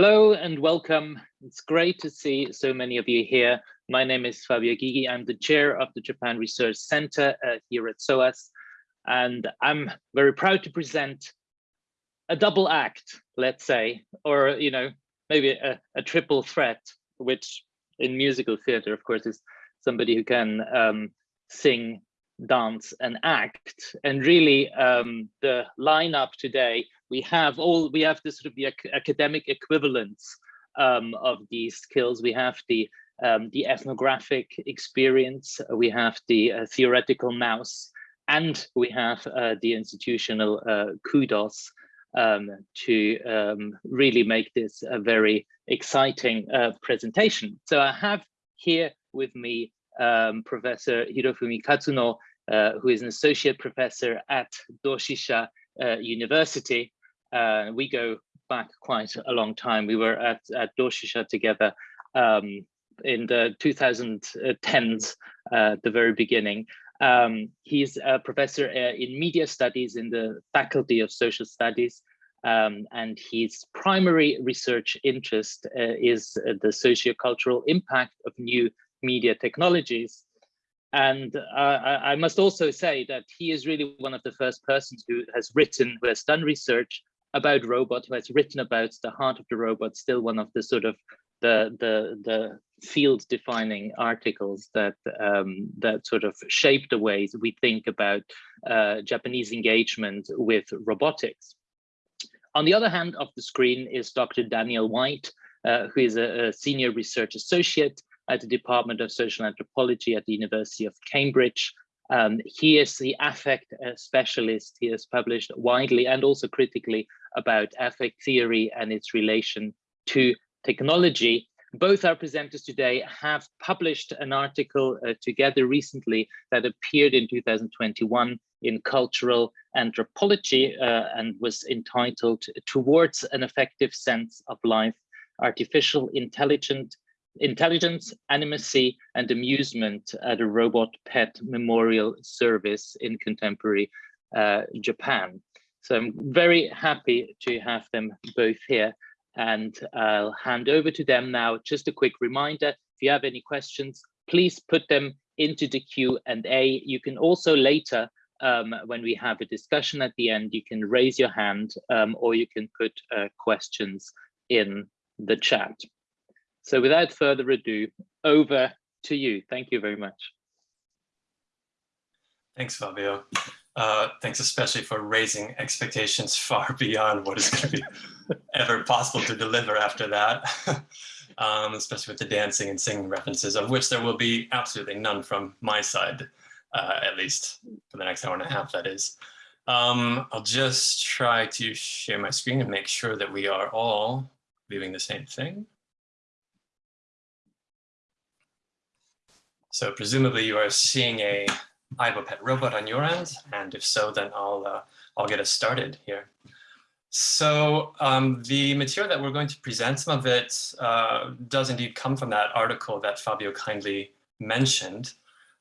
Hello and welcome. It's great to see so many of you here. My name is Fabio Gygi. I'm the chair of the Japan Research Center uh, here at SOAS. And I'm very proud to present a double act, let's say, or, you know, maybe a, a triple threat, which in musical theater, of course, is somebody who can um, sing, dance and act. And really um, the lineup today we have all we have the sort of the ac academic equivalents um, of these skills. We have the um, the ethnographic experience, we have the uh, theoretical mouse, and we have uh, the institutional uh, kudos um, to um, really make this a very exciting uh, presentation. So I have here with me um, Professor Hirofumi Katsuno, uh, who is an associate professor at Doshisha uh, University, uh, we go back quite a long time. We were at, at Doshisha together um, in the 2010s, uh, the very beginning. Um, he's a professor uh, in media studies in the Faculty of Social Studies, um, and his primary research interest uh, is the sociocultural impact of new media technologies. And uh, I, I must also say that he is really one of the first persons who has written, who has done research about robot who has written about the heart of the robot still one of the sort of the the the field defining articles that um, that sort of shape the ways we think about uh, Japanese engagement with robotics. On the other hand of the screen is Dr. Daniel White, uh, who is a, a, senior research associate at the Department of Social Anthropology at the University of Cambridge, um, he is the affect uh, specialist. He has published widely and also critically about affect theory and its relation to technology. Both our presenters today have published an article uh, together recently that appeared in 2021 in Cultural Anthropology uh, and was entitled Towards an Affective Sense of Life, Artificial Intelligent intelligence, animacy, and amusement at a robot pet memorial service in contemporary uh, Japan. So I'm very happy to have them both here and I'll hand over to them now. Just a quick reminder, if you have any questions, please put them into the Q&A. You can also later, um, when we have a discussion at the end, you can raise your hand um, or you can put uh, questions in the chat. So without further ado, over to you. Thank you very much. Thanks, Fabio. Uh, thanks especially for raising expectations far beyond what is going to be ever possible to deliver after that, um, especially with the dancing and singing references, of which there will be absolutely none from my side, uh, at least for the next hour and a half, that is. Um, I'll just try to share my screen and make sure that we are all viewing the same thing. So presumably you are seeing a Aibo pet robot on your end, and if so, then I'll uh, I'll get us started here. So um, the material that we're going to present, some of it uh, does indeed come from that article that Fabio kindly mentioned.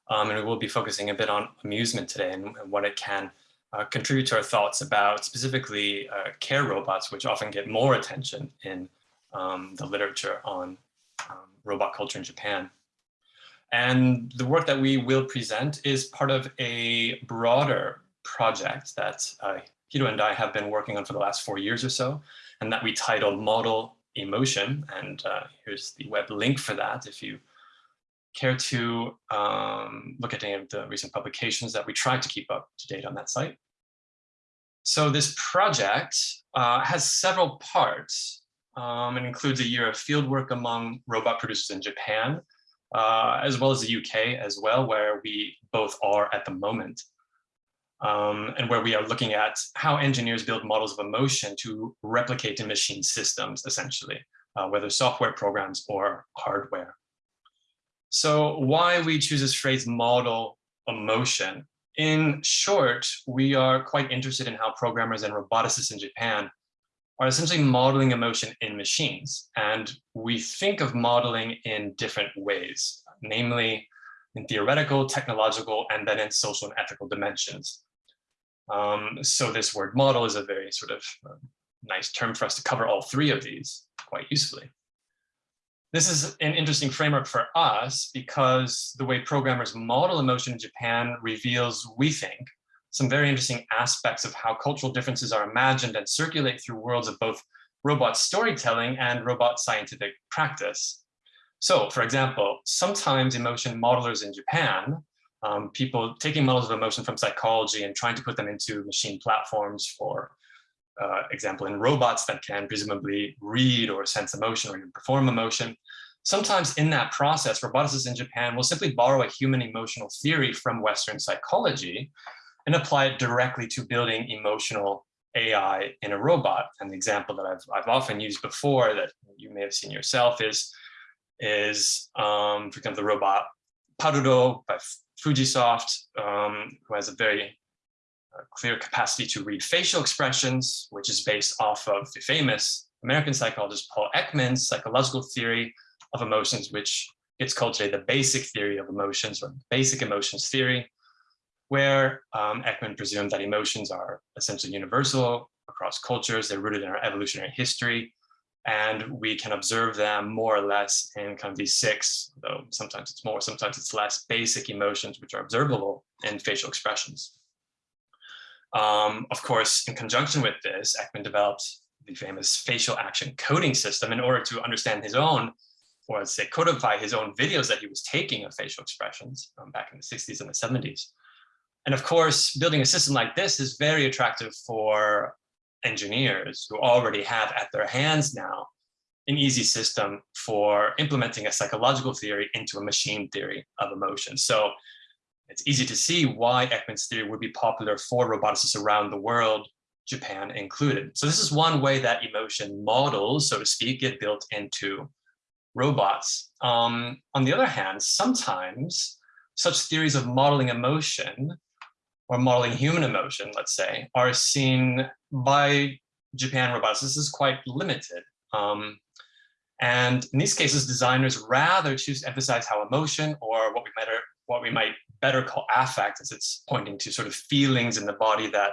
Um, and we will be focusing a bit on amusement today and, and what it can uh, contribute to our thoughts about specifically uh, care robots, which often get more attention in um, the literature on um, robot culture in Japan. And the work that we will present is part of a broader project that uh, Hiro and I have been working on for the last four years or so, and that we titled Model Emotion. And uh, here's the web link for that if you care to um, look at any of the recent publications that we try to keep up to date on that site. So this project uh, has several parts. Um, it includes a year of fieldwork among robot producers in Japan, uh, as well as the UK as well, where we both are at the moment. Um, and where we are looking at how engineers build models of emotion to replicate in machine systems, essentially, uh, whether software programs or hardware. So why we choose this phrase model emotion? In short, we are quite interested in how programmers and roboticists in Japan are essentially modeling emotion in machines. And we think of modeling in different ways, namely in theoretical, technological, and then in social and ethical dimensions. Um, so this word model is a very sort of uh, nice term for us to cover all three of these. quite usefully. This is an interesting framework for us because the way programmers model emotion in Japan reveals, we think, some very interesting aspects of how cultural differences are imagined and circulate through worlds of both robot storytelling and robot scientific practice. So, for example, sometimes emotion modelers in Japan, um, people taking models of emotion from psychology and trying to put them into machine platforms for uh, example, in robots that can presumably read or sense emotion or even perform emotion. Sometimes in that process, roboticists in Japan will simply borrow a human emotional theory from Western psychology and apply it directly to building emotional AI in a robot. And the example that I've, I've often used before that you may have seen yourself is, is um, for example, the robot PALRO by Fujisoft, um, who has a very uh, clear capacity to read facial expressions, which is based off of the famous American psychologist Paul Ekman's psychological theory of emotions, which gets called today the basic theory of emotions or basic emotions theory, where um, Ekman presumed that emotions are essentially universal across cultures, they're rooted in our evolutionary history, and we can observe them more or less in kind of these six, though sometimes it's more, sometimes it's less, basic emotions which are observable in facial expressions. Um, of course, in conjunction with this, Ekman developed the famous facial action coding system in order to understand his own, or let's say codify his own videos that he was taking of facial expressions um, back in the 60s and the 70s. And of course, building a system like this is very attractive for engineers who already have at their hands now an easy system for implementing a psychological theory into a machine theory of emotion. So it's easy to see why Ekman's theory would be popular for roboticists around the world, Japan included. So this is one way that emotion models, so to speak, get built into robots. Um, on the other hand, sometimes such theories of modeling emotion or modeling human emotion, let's say, are seen by Japan roboticists is quite limited. Um, and in these cases, designers rather choose to emphasize how emotion or what we might, what we might better call affect as it's pointing to sort of feelings in the body that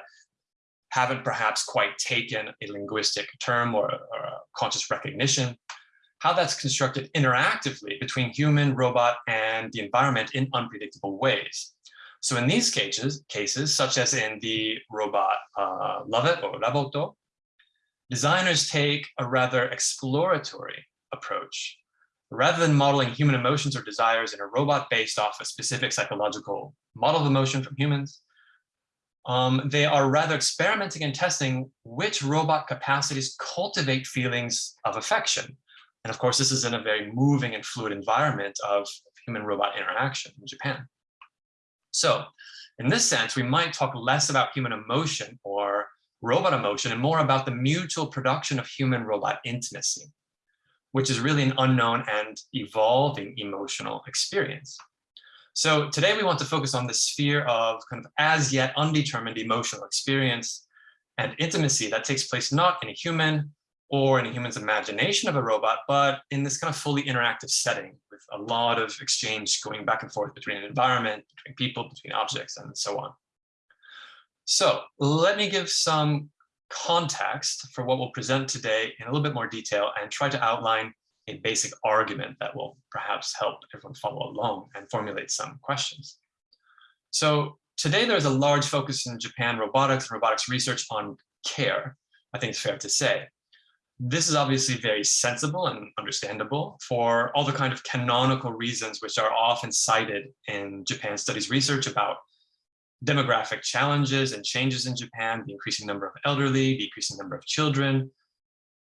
haven't perhaps quite taken a linguistic term or, or a conscious recognition, how that's constructed interactively between human, robot, and the environment in unpredictable ways. So in these cases, cases such as in the robot uh, Lovot or Raboto, designers take a rather exploratory approach rather than modeling human emotions or desires in a robot based off a specific psychological model of emotion from humans, um, they are rather experimenting and testing which robot capacities cultivate feelings of affection. And of course, this is in a very moving and fluid environment of human-robot interaction in Japan. So in this sense, we might talk less about human emotion or robot emotion and more about the mutual production of human-robot intimacy which is really an unknown and evolving emotional experience. So today we want to focus on the sphere of kind of as yet undetermined emotional experience and intimacy that takes place not in a human or in a human's imagination of a robot, but in this kind of fully interactive setting with a lot of exchange going back and forth between an environment, between people, between objects, and so on. So let me give some context for what we'll present today in a little bit more detail and try to outline a basic argument that will perhaps help everyone follow along and formulate some questions. So today there's a large focus in Japan robotics and robotics research on care, I think it's fair to say. This is obviously very sensible and understandable for all the kind of canonical reasons which are often cited in Japan studies research about demographic challenges and changes in Japan, the increasing number of elderly, decreasing number of children,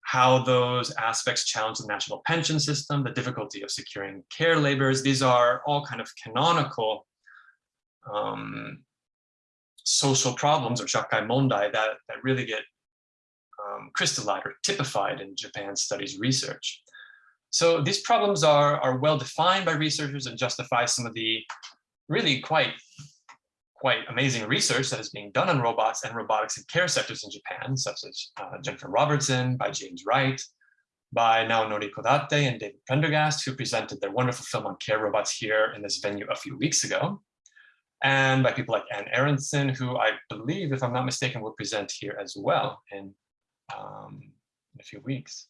how those aspects challenge the national pension system, the difficulty of securing care labors. These are all kind of canonical um, social problems or shakai mondai that, that really get um, crystallized or typified in Japan studies research. So these problems are, are well defined by researchers and justify some of the really quite quite amazing research that is being done on robots and robotics in care sectors in Japan, such as uh, Jennifer Robertson, by James Wright, by Naonori Kodate and David Prendergast, who presented their wonderful film on care robots here in this venue a few weeks ago, and by people like Anne Aronson, who I believe, if I'm not mistaken, will present here as well in, um, in a few weeks.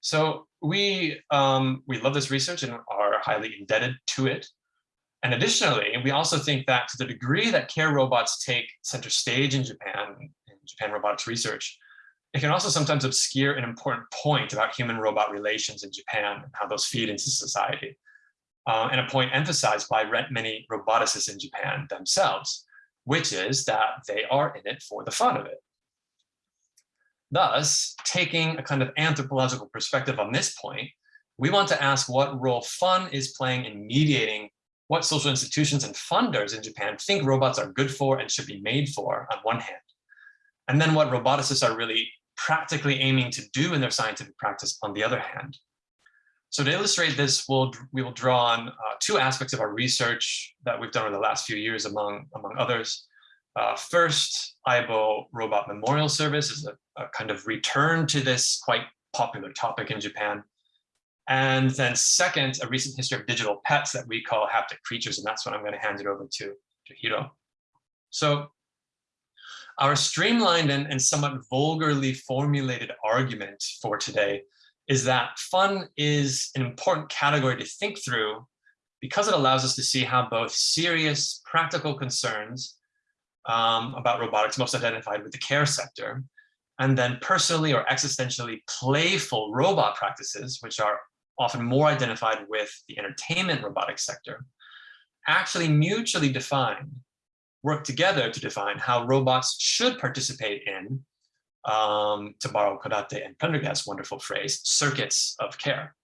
So we, um, we love this research and are highly indebted to it. And additionally, we also think that to the degree that care robots take center stage in Japan, in Japan robotics research, it can also sometimes obscure an important point about human-robot relations in Japan and how those feed into society. Uh, and a point emphasized by many roboticists in Japan themselves, which is that they are in it for the fun of it. Thus, taking a kind of anthropological perspective on this point, we want to ask what role fun is playing in mediating what social institutions and funders in Japan think robots are good for and should be made for on one hand, and then what roboticists are really practically aiming to do in their scientific practice on the other hand. So to illustrate this, we'll, we will draw on uh, two aspects of our research that we've done over the last few years, among, among others. Uh, first, Aibo Robot Memorial Service is a, a, kind of return to this quite popular topic in Japan. And then second, a recent history of digital pets that we call haptic creatures, and that's what I'm going to hand it over to, to Hiro. So our streamlined and, and somewhat vulgarly formulated argument for today is that fun is an important category to think through because it allows us to see how both serious practical concerns um, about robotics most identified with the care sector, and then personally or existentially playful robot practices, which are often more identified with the entertainment robotics sector, actually mutually define, work together to define how robots should participate in, um, to borrow Kodate and Prendergast's wonderful phrase, circuits of care.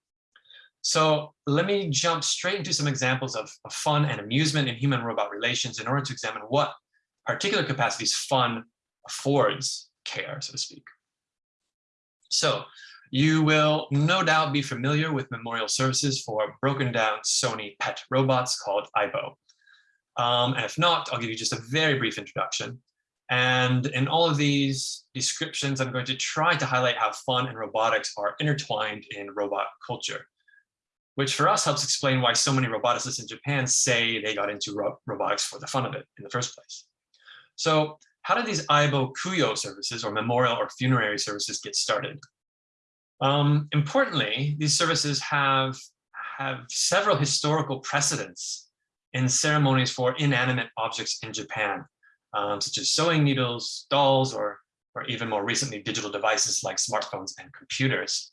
So let me jump straight into some examples of, of fun and amusement in human-robot relations in order to examine what particular capacities fun affords care, so to speak. So you will no doubt be familiar with memorial services for broken down Sony pet robots called Aibo. Um, and if not, I'll give you just a very brief introduction. And in all of these descriptions, I'm going to try to highlight how fun and robotics are intertwined in robot culture, which for us helps explain why so many roboticists in Japan say they got into ro robotics for the fun of it in the first place. So how did these Aibo Kuyo services or memorial or funerary services get started? Um, importantly, these services have, have several historical precedents in ceremonies for inanimate objects in Japan, um, such as sewing needles, dolls, or, or even more recently, digital devices like smartphones and computers.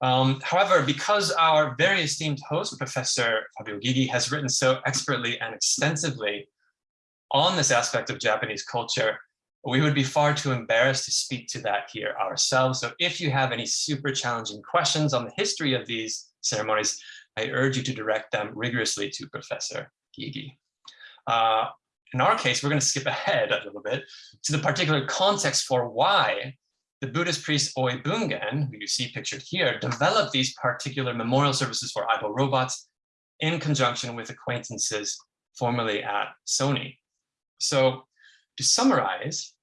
Um, however, because our very esteemed host, Professor Fabio Gygi, has written so expertly and extensively on this aspect of Japanese culture, we would be far too embarrassed to speak to that here ourselves. So if you have any super challenging questions on the history of these ceremonies, I urge you to direct them rigorously to Professor Gygi. Uh, in our case, we're going to skip ahead a little bit to the particular context for why the Buddhist priest Oi Bungen, who you see pictured here, developed these particular memorial services for Aibo robots in conjunction with acquaintances formerly at Sony. So to summarize,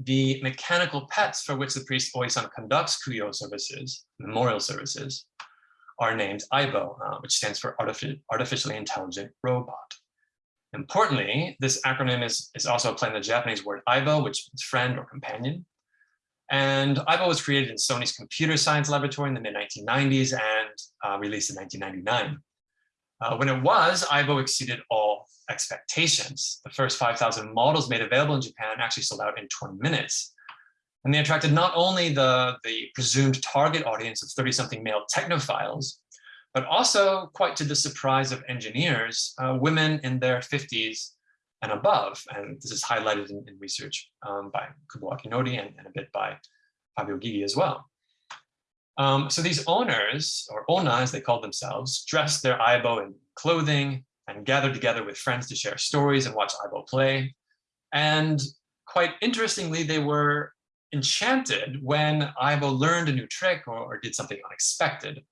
the mechanical pets for which the priest Oisan conducts Kuyo services, memorial services, are named AIBO, uh, which stands for Artific Artificially Intelligent Robot. Importantly, this acronym is, is also playing the Japanese word AIBO, which means friend or companion. And AIBO was created in Sony's computer science laboratory in the mid-1990s and uh, released in 1999. Uh, when it was, AIBO exceeded all expectations. The first 5,000 models made available in Japan actually sold out in 20 minutes. And they attracted not only the, the presumed target audience of 30-something male technophiles, but also, quite to the surprise of engineers, uh, women in their 50s and above. And this is highlighted in, in research um, by Kubo Akinori and, and, a bit by Fabio Gygi as well. Um, so these owners, or ona as they call themselves, dressed their aibo in clothing and gathered together with friends to share stories and watch aibo play. And quite interestingly, they were enchanted when aibo learned a new trick or, or did something unexpected.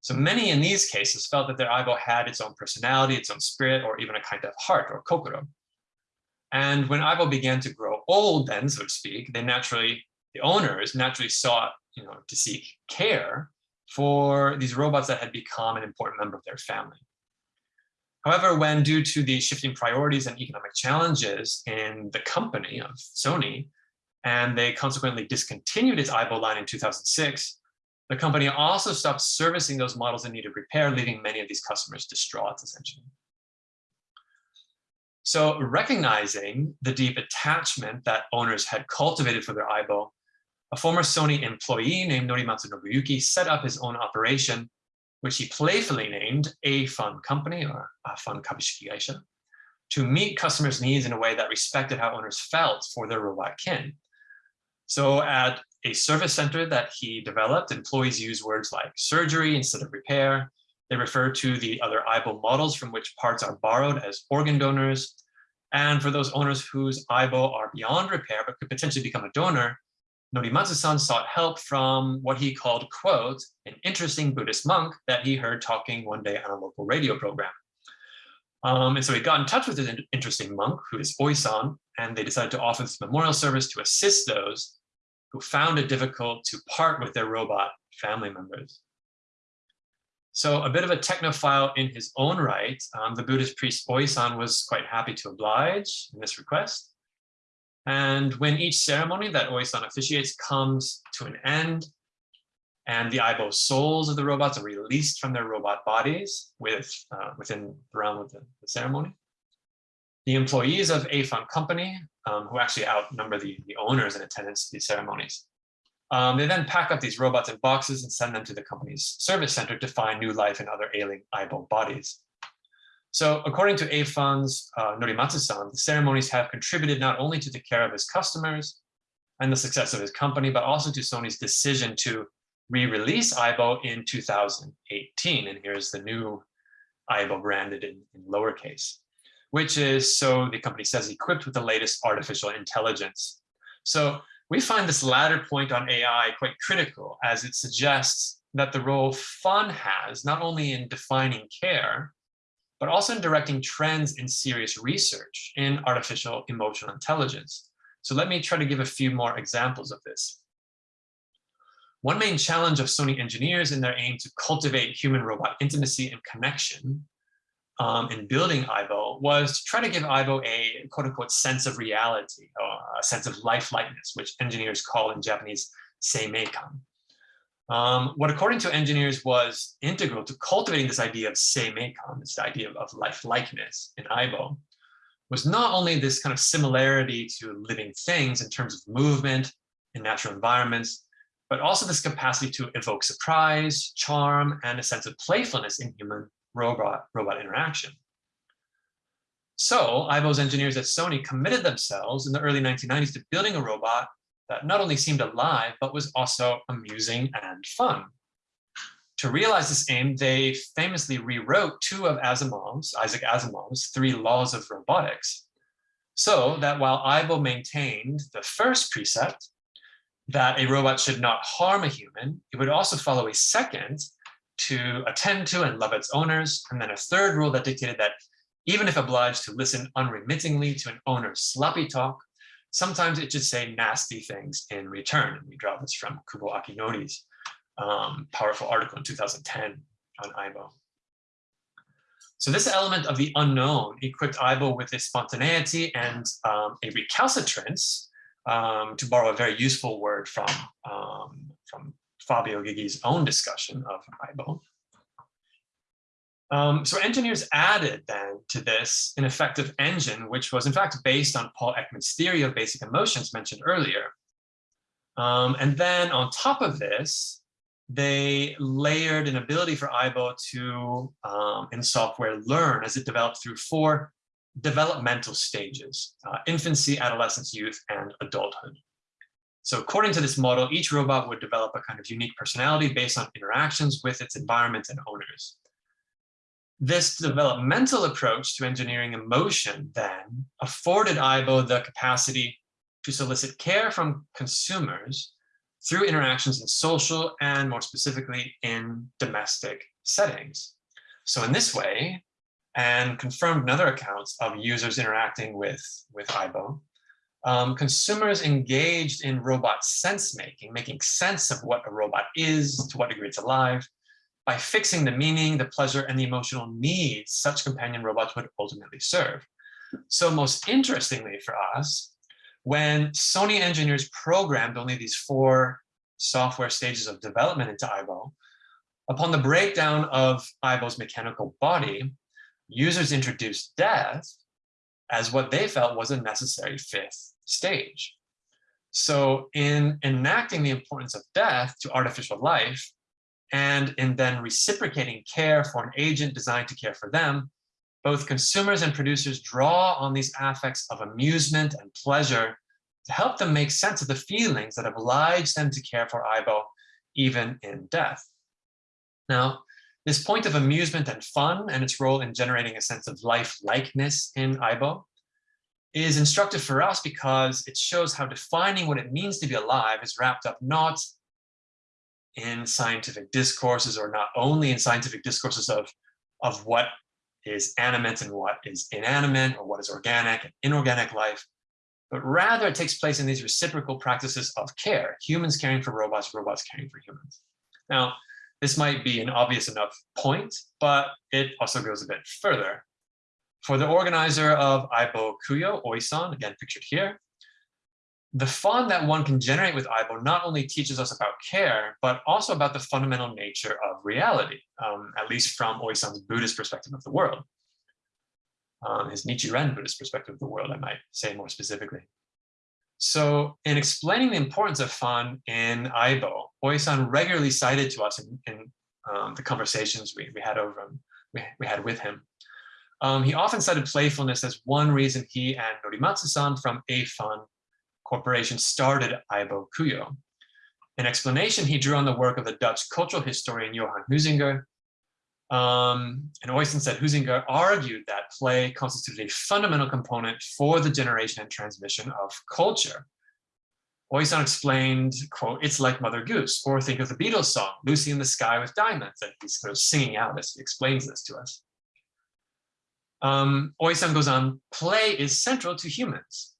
So many in these cases felt that their aibo had its own personality, its own spirit, or even a kind of heart or kokoro. And when aibo began to grow old then, so to speak, they naturally, the owners naturally sought you know, to seek care for these robots that had become an important member of their family. However, when due to the shifting priorities and economic challenges in the company of Sony, and they consequently discontinued its Aibo line in 2006, The company also stopped servicing those models in need of repair, leaving many of these customers distraught, essentially. So recognizing the deep attachment that owners had cultivated for their Aibo, a former Sony employee named Norimatsu Nobuyuki set up his own operation, which he playfully named A Fun Company or A Fun Kabushiki Gaisha, to meet customers' needs in a way that respected how owners felt for their robot kin. So at a service center that he developed, employees use words like surgery instead of repair, they refer to the other Aibo models from which parts are borrowed as organ donors. And for those owners whose Aibo are beyond repair but could potentially become a donor, Norimatsu-san sought help from what he called, quote, an interesting Buddhist monk that he heard talking one day on a local radio program. Um, and so he got in touch with this interesting monk, who is Oisan, and they decided to offer this memorial service to assist those who found it difficult to part with their robot family members. So a bit of a technophile in his own right, um, the Buddhist priest Oisan was quite happy to oblige in this request. And when each ceremony that Oisan officiates comes to an end, and the Aibo souls of the robots are released from their robot bodies with, uh, within the realm of the, the, ceremony, the employees of A Fun Company, um, who actually outnumber the, the owners in attendance to these ceremonies, um, they then pack up these robots in boxes and send them to the company's service center to find new life in other ailing Aibo bodies. So according to A-Fun's uh, Norimatsu-san, the ceremonies have contributed not only to the care of his customers and the success of his company, but also to Sony's decision to re-release Aibo in 2018. And here's the new Aibo branded in, in lowercase, which is, so the company says, equipped with the latest artificial intelligence. So we find this latter point on AI quite critical as it suggests that the role fun has not only in defining care, but also in directing trends in serious research in artificial emotional intelligence. So let me try to give a few more examples of this. One main challenge of Sony engineers in their aim to cultivate human-robot intimacy and connection um, in building Aibo was to try to give Aibo a quote unquote sense of reality, a sense of lifelikeness, which engineers call in Japanese seimeikan. Um, what according to engineers was integral to cultivating this idea of seimeikan, this idea of, of life-likeness in Aibo, was not only this kind of similarity to living things in terms of movement in natural environments, but also this capacity to evoke surprise, charm, and a sense of playfulness in human robot, robot interaction. So Aibo's engineers at Sony committed themselves in the early 1990s to building a robot that not only seemed alive, but was also amusing and fun. To realize this aim, they famously rewrote two of Asimov's, Isaac Asimov's, three laws of robotics, so that while Aibo maintained the first precept, that a robot should not harm a human, it would also follow a second to attend to and love its owners, and then a third rule that dictated that even if obliged to listen unremittingly to an owner's sloppy talk, sometimes it should say nasty things in return. And we draw this from Kubo Akinori's um, powerful article in 2010 on Aibo. So this element of the unknown equipped Aibo with a spontaneity and um, a recalcitrance, um, to borrow a very useful word from, um, from Fabio Gygi's own discussion of Aibo. Um, so engineers added then to this an effective engine, which was in fact based on Paul Ekman's theory of basic emotions mentioned earlier. Um, and then on top of this, they layered an ability for Aibo to, um, in software, learn as it developed through four developmental stages, uh, infancy, adolescence, youth, and adulthood. So according to this model, each robot would develop a kind of unique personality based on interactions with its environment and owners. This developmental approach to engineering emotion then afforded Aibo the capacity to solicit care from consumers through interactions in social and more specifically in domestic settings. So in this way, and confirmed in other accounts of users interacting with, with Aibo, um, consumers engaged in robot sense making, making sense of what a robot is, to what degree it's alive, by fixing the meaning, the pleasure, and the emotional needs such companion robots would ultimately serve. So most interestingly for us, when Sony engineers programmed only these four software stages of development into Aibo, upon the breakdown of Aibo's mechanical body, users introduced death as what they felt was a necessary fifth stage. So in enacting the importance of death to artificial life, and in then reciprocating care for an agent designed to care for them, both consumers and producers draw on these affects of amusement and pleasure to help them make sense of the feelings that oblige them to care for Aibo, even in death. Now, this point of amusement and fun and its role in generating a sense of life-likeness in Aibo is instructive for us because it shows how defining what it means to be alive is wrapped up not in scientific discourses or not only in scientific discourses of, of what is animate and what is inanimate or what is organic and inorganic life, but rather it takes place in these reciprocal practices of care, humans caring for robots, robots caring for humans. Now, this might be an obvious enough point, but it also goes a bit further. For the organizer of Aibo Kuyo, Oisan, again pictured here, the fun that one can generate with Aibo not only teaches us about care, but also about the fundamental nature of reality, um, at least from Oisan's Buddhist perspective of the world. Um, his Nichiren Buddhist perspective of the world, I might say more specifically. So in explaining the importance of fun in Aibo, Oisan regularly cited to us in, in um, the conversations we, we had over him, we, we had with him. Um, he often cited playfulness as one reason he and Norimatsu-san from A-Fun Corporation started Aibo Kuyo. In explanation, he drew on the work of the Dutch cultural historian Johan Huizinga. Um, and Oisan said Huizinga argued that play constituted a fundamental component for the generation and transmission of culture. Oisan explained, quote, it's like Mother Goose, or think of the Beatles song, Lucy in the Sky with Diamonds, and he's sort of singing out as he explains this to us. Um, goes on, play is central to humans.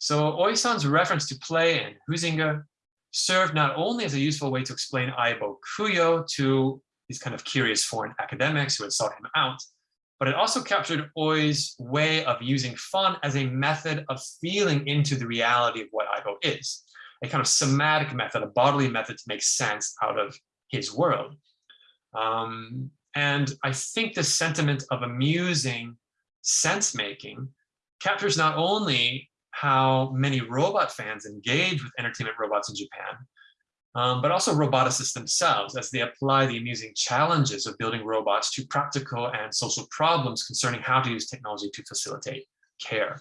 So Oisan's reference to play and Huizinga served not only as a useful way to explain Aibo Kuyo to these kind of curious foreign academics who had sought him out, but it also captured Oi's way of using fun as a method of feeling into the reality of what Aibo is, a kind of somatic method, a bodily method to make sense out of his world. Um, and I think the sentiment of amusing sense making captures not only how many robot fans engage with entertainment robots in Japan, um, but also roboticists themselves as they apply the amusing challenges of building robots to practical and social problems concerning how to use technology to facilitate care.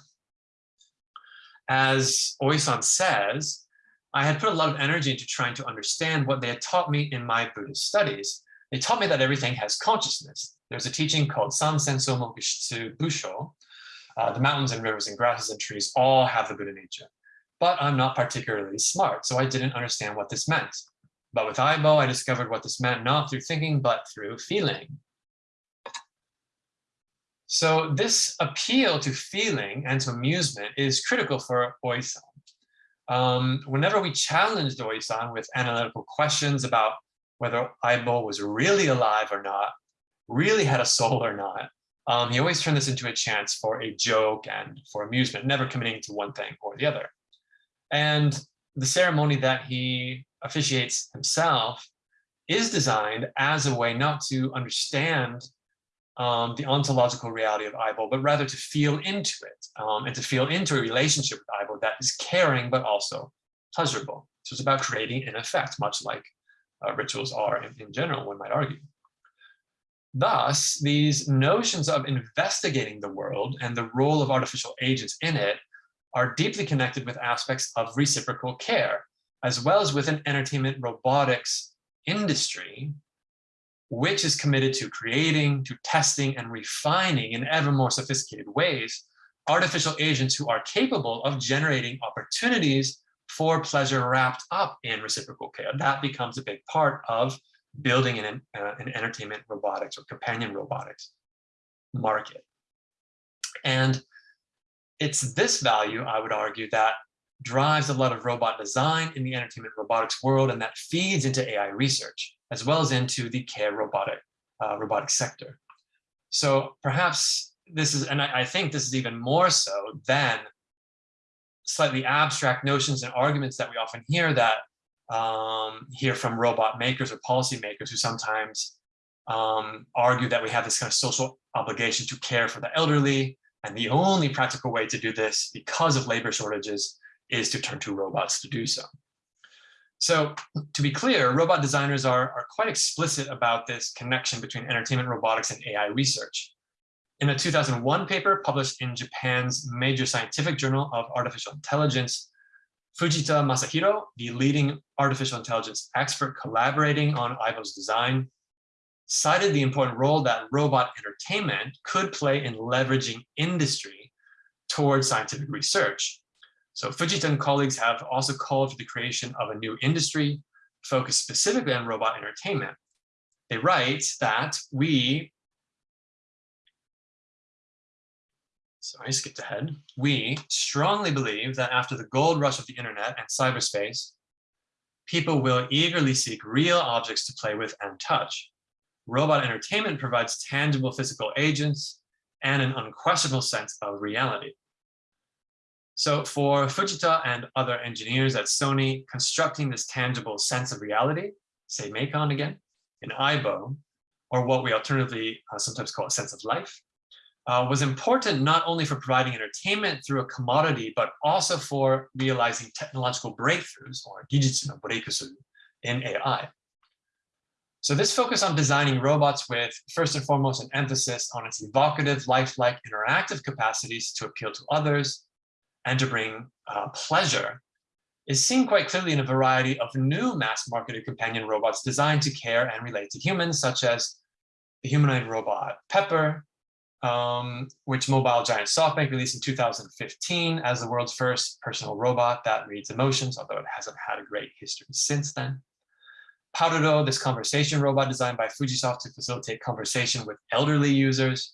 As Oisan says, I had put a lot of energy into trying to understand what they had taught me in my Buddhist studies. They taught me that everything has consciousness. There's a teaching called San Senso Mokishitsu Busho, uh, the mountains and rivers and grasses and trees all have the Buddha nature. But I'm not particularly smart, so I didn't understand what this meant. But with Aibo, I discovered what this meant not through thinking, but through feeling. So this appeal to feeling and to amusement is critical for Oisan. Um, whenever we challenged Oisan with analytical questions about whether Aibo was really alive or not, really had a soul or not, um, he always turned this into a chance for a joke and for amusement, never committing to one thing or the other. And the ceremony that he officiates himself is designed as a way not to understand um, the ontological reality of Aibo, but rather to feel into it um, and to feel into a relationship with Aibo that is caring, but also pleasurable. So it's about creating an effect, much like uh, rituals are in, in general, one might argue. Thus, these notions of investigating the world and the role of artificial agents in it are deeply connected with aspects of reciprocal care, as well as with an entertainment robotics industry, which is committed to creating, to testing, and refining in ever more sophisticated ways, artificial agents who are capable of generating opportunities for pleasure wrapped up in reciprocal care. That becomes a big part of building an, uh, an entertainment robotics or companion robotics market. And it's this value, I would argue, that drives a lot of robot design in the entertainment robotics world, and that feeds into AI research, as well as into the care robotic, uh, robotic sector. So perhaps this is, and I, I think this is even more so than slightly abstract notions and arguments that we often hear that um, hear from robot makers or policymakers who sometimes um, argue that we have this kind of social obligation to care for the elderly. And the only practical way to do this because of labor shortages is to turn to robots to do so. So to be clear, robot designers are, are quite explicit about this connection between entertainment robotics and AI research. In a 2001 paper published in Japan's major scientific journal of artificial intelligence, Fujita Masahiro, the leading artificial intelligence expert collaborating on Aibo's design, cited the important role that robot entertainment could play in leveraging industry towards scientific research. So Fujita and colleagues have also called for the creation of a new industry focused specifically on robot entertainment. They write that we, sorry, I skipped ahead. We strongly believe that after the gold rush of the internet and cyberspace, people will eagerly seek real objects to play with and touch. Robot entertainment provides tangible physical agents and an unquestionable sense of reality. So for Fujita and other engineers at Sony, constructing this tangible sense of reality, seimeikan again, in Aibo, or what we alternatively uh, sometimes call a sense of life, uh, was important not only for providing entertainment through a commodity, but also for realizing technological breakthroughs or no breakthrough in AI. So this focus on designing robots with first and foremost an emphasis on its evocative, lifelike, interactive capacities to appeal to others, and to bring uh, pleasure is seen quite clearly in a variety of new mass-marketed companion robots designed to care and relate to humans, such as the humanoid robot Pepper, um, which mobile giant SoftBank released in 2015 as the world's first personal robot that reads emotions, although it hasn't had a great history since then. PALRO, this conversation robot designed by Fujisoft to facilitate conversation with elderly users.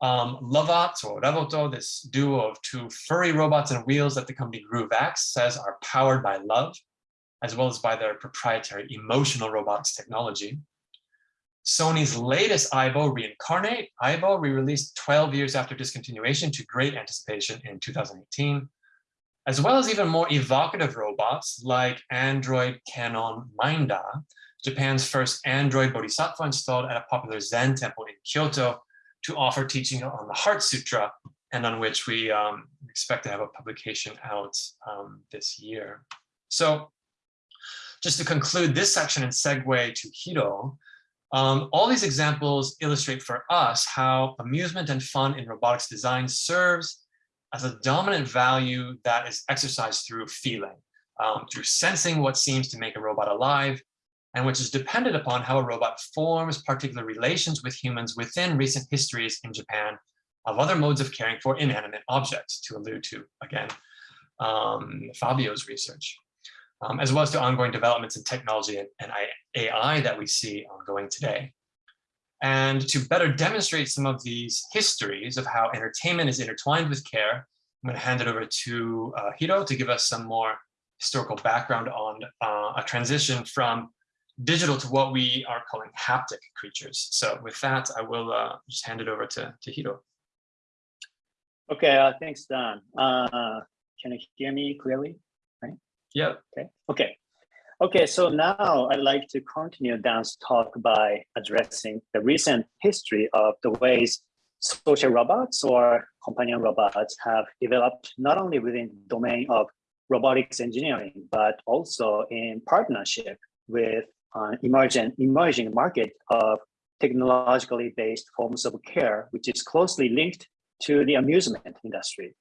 Um, Lovot or Revoto, this duo of two furry robots and wheels that the company GrooveX says are powered by love, as well as by their proprietary emotional robotics technology. Sony's latest Aibo Reincarnate, Aibo re-released 12 years after discontinuation to great anticipation in 2018, as well as even more evocative robots like Android Kannon Mindar, Japan's first Android Bodhisattva installed at a popular Zen temple in Kyoto, to offer teaching on the Heart Sutra, and on which we um, expect to have a publication out um, this year. So just to conclude this section and segue to Hiro, um, all these examples illustrate for us how amusement and fun in robotics design serves as a dominant value that is exercised through feeling, um, through sensing what seems to make a robot alive, and which is dependent upon how a robot forms particular relations with humans within recent histories in Japan of other modes of caring for inanimate objects, to allude to, again, um, Fabio's research, um, as well as to ongoing developments in technology and, and AI that we see ongoing today. And to better demonstrate some of these histories of how entertainment is intertwined with care, I'm going to hand it over to uh, Hiro to give us some more historical background on uh, a transition from digital to what we are calling haptic creatures. So with that, I will uh, just hand it over to, to Hiro. Okay, uh, thanks, Don. Uh, can you hear me clearly? Yeah. Okay. Okay. Okay, so now I'd like to continue Dan's talk by addressing the recent history of the ways social robots or companion robots have developed not only within the domain of robotics engineering, but also in partnership with uh, emerging, emerging market of technologically based forms of care, which is closely linked to the amusement industry.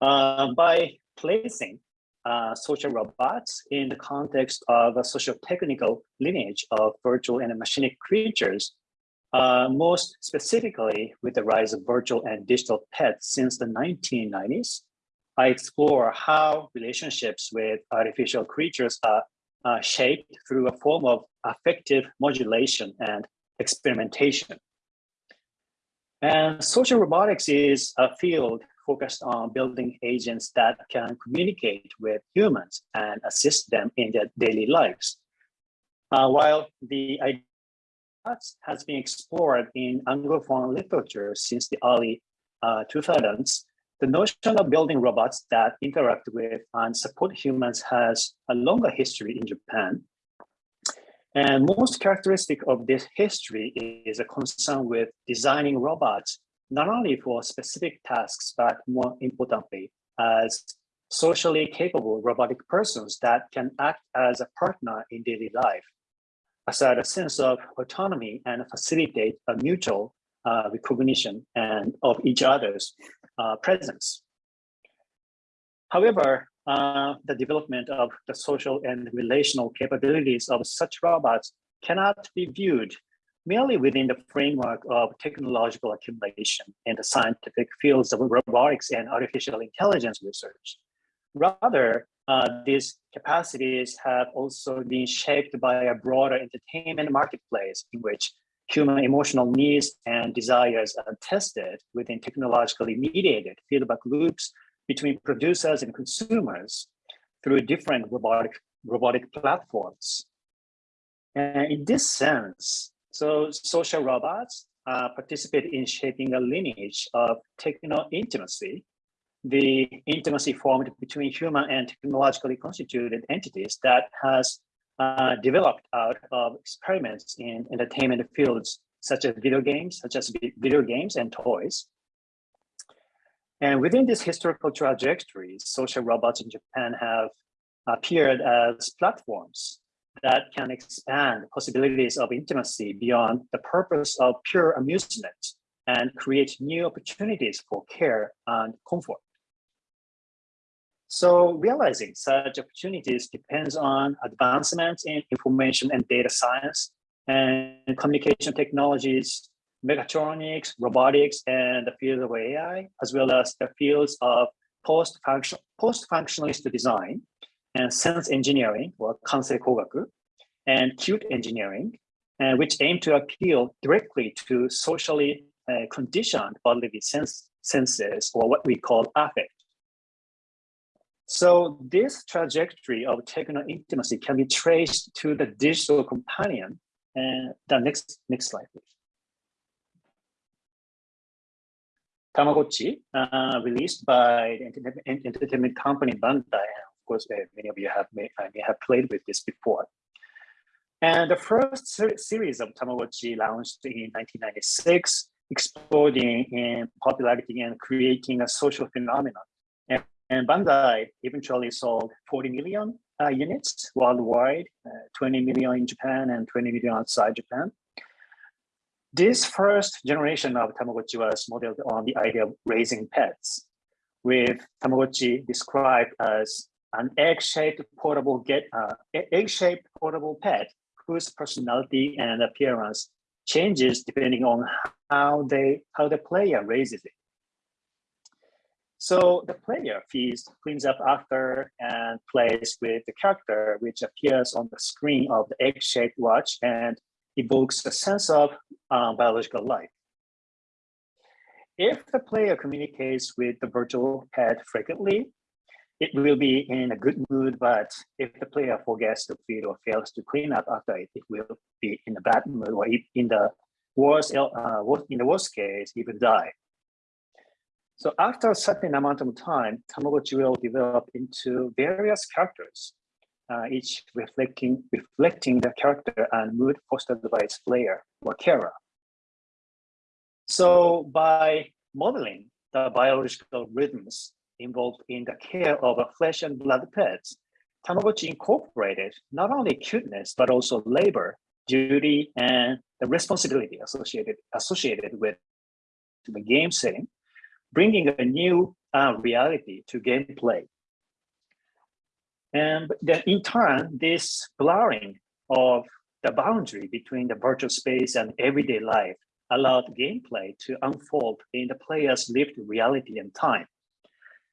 Uh, by placing uh, social robots in the context of a social technical lineage of virtual and machinic creatures, uh, most specifically with the rise of virtual and digital pets since the 1990s, I explore how relationships with artificial creatures are uh, shaped through a form of affective modulation and experimentation. And social robotics is a field focused on building agents that can communicate with humans and assist them in their daily lives. Uh, while the idea has been explored in Anglophone literature since the early uh, 2000s, the notion of building robots that interact with and support humans has a longer history in Japan. And most characteristic of this history is a concern with designing robots, not only for specific tasks, but more importantly, as socially capable robotic persons that can act as a partner in daily life, aside a sense of autonomy and facilitate a mutual uh, recognition and of each other's uh, presence. However, uh, the development of the social and relational capabilities of such robots cannot be viewed merely within the framework of technological accumulation in the scientific fields of robotics and artificial intelligence research. Rather, uh, these capacities have also been shaped by a broader entertainment marketplace in which human emotional needs and desires are tested within technologically mediated feedback loops between producers and consumers through different robotic, robotic platforms. And in this sense, so social robots uh, participate in shaping a lineage of techno intimacy, the intimacy formed between human and technologically constituted entities that has uh, developed out of experiments in entertainment fields such as video games, such as video games and toys. And within this historical trajectory, social robots in Japan have appeared as platforms that can expand possibilities of intimacy beyond the purpose of pure amusement and create new opportunities for care and comfort. So realizing such opportunities depends on advancements in information and data science and communication technologies, mechatronics, robotics, and the field of AI, as well as the fields of post-function, post-functionalist design and sense engineering, or kansei kogaku, and cute engineering, uh, which aim to appeal directly to socially uh, conditioned bodily sense, senses, or what we call affect. So this trajectory of techno intimacy can be traced to the digital companion. And the next next slide, please. Tamagotchi, uh, released by the entertainment company Bandai. Course, many of you have may, may have played with this before. And the first ser series of Tamagotchi launched in 1996, exploding in popularity and creating a social phenomenon. And and Bandai eventually sold 40 million uh, units worldwide, uh, 20 million in Japan and 20 million outside Japan. This first generation of Tamagotchi was modeled on the idea of raising pets, with Tamagotchi described as an egg-shaped portable get uh, egg-shaped portable pet whose personality and appearance changes depending on how they how the player raises it. So the player feeds, cleans up after, and plays with the character, which appears on the screen of the egg-shaped watch and evokes a sense of um, biological life. If the player communicates with the virtual pet frequently, it will be in a good mood, but if the player forgets to feed or fails to clean up after it, it will be in a bad mood or in the worst, uh, in the worst case, even die. So after a certain amount of time, Tamagotchi will develop into various characters, uh, each reflecting, reflecting the character and mood fostered by its player or carer. So by modeling the biological rhythms involved in the care of flesh and blood pets, Tamagotchi incorporated not only cuteness, but also labor, duty, and the responsibility associated, associated with the game setting bringing a new uh, reality to gameplay. And then in turn, this blurring of the boundary between the virtual space and everyday life allowed gameplay to unfold in the player's lived reality and time.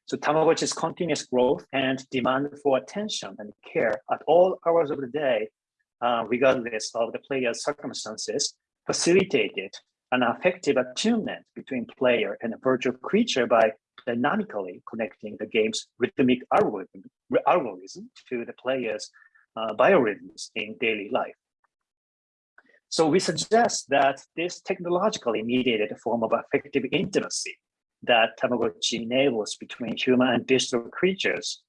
So Tamagotchi's continuous growth and demand for attention and care at all hours of the day, uh, regardless of the player's circumstances, facilitated an affective attunement between player and a virtual creature by dynamically connecting the game's rhythmic algorithm, algorithm to the player's uh, biorhythms in daily life. So we suggest that this technologically mediated form of affective intimacy that Tamagotchi enables between human and digital creatures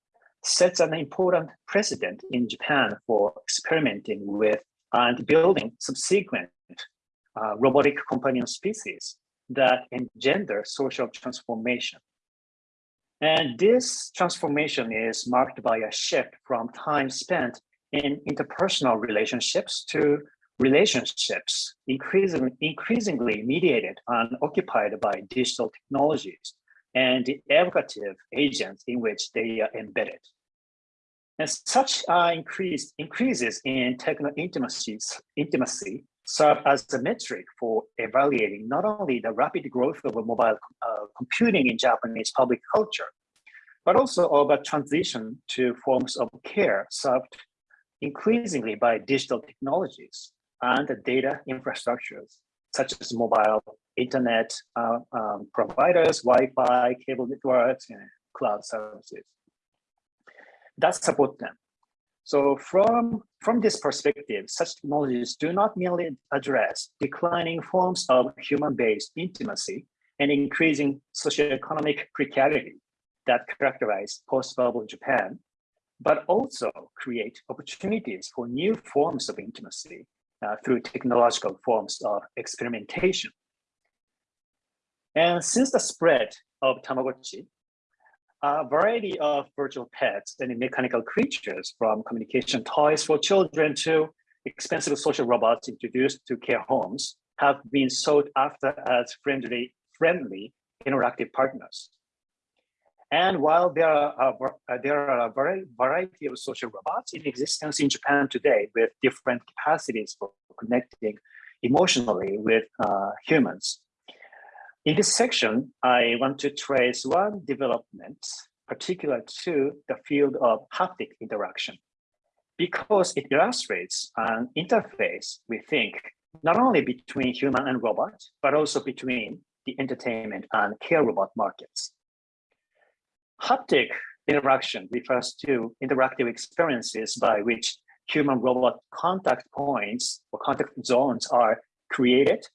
sets an important precedent in Japan for experimenting with and building subsequent uh, robotic companion species that engender social transformation. And this transformation is marked by a shift from time spent in interpersonal relationships to relationships increasingly, increasingly mediated and occupied by digital technologies and the evocative agents in which they are embedded. And such uh, increased increases in techno intimacies, intimacy serve as a metric for evaluating not only the rapid growth of mobile uh, computing in Japanese public culture, but also of a transition to forms of care served increasingly by digital technologies and the data infrastructures, such as mobile internet uh, um, providers, Wi-Fi, cable networks, and cloud services that support them. So from, from this perspective, such technologies do not merely address declining forms of human-based intimacy and increasing socioeconomic precarity that characterize post-bubble Japan, but also create opportunities for new forms of intimacy uh, through technological forms of experimentation. And since the spread of Tamagotchi, a variety of virtual pets and mechanical creatures from communication toys for children to expensive social robots introduced to care homes have been sought after as friendly, friendly interactive partners. And while there are, a, there are a variety of social robots in existence in Japan today with different capacities for connecting emotionally with uh, humans, in this section, I want to trace one development particular to the field of haptic interaction because it illustrates an interface, we think, not only between human and robot, but also between the entertainment and care robot markets. Haptic interaction refers to interactive experiences by which human robot contact points or contact zones are created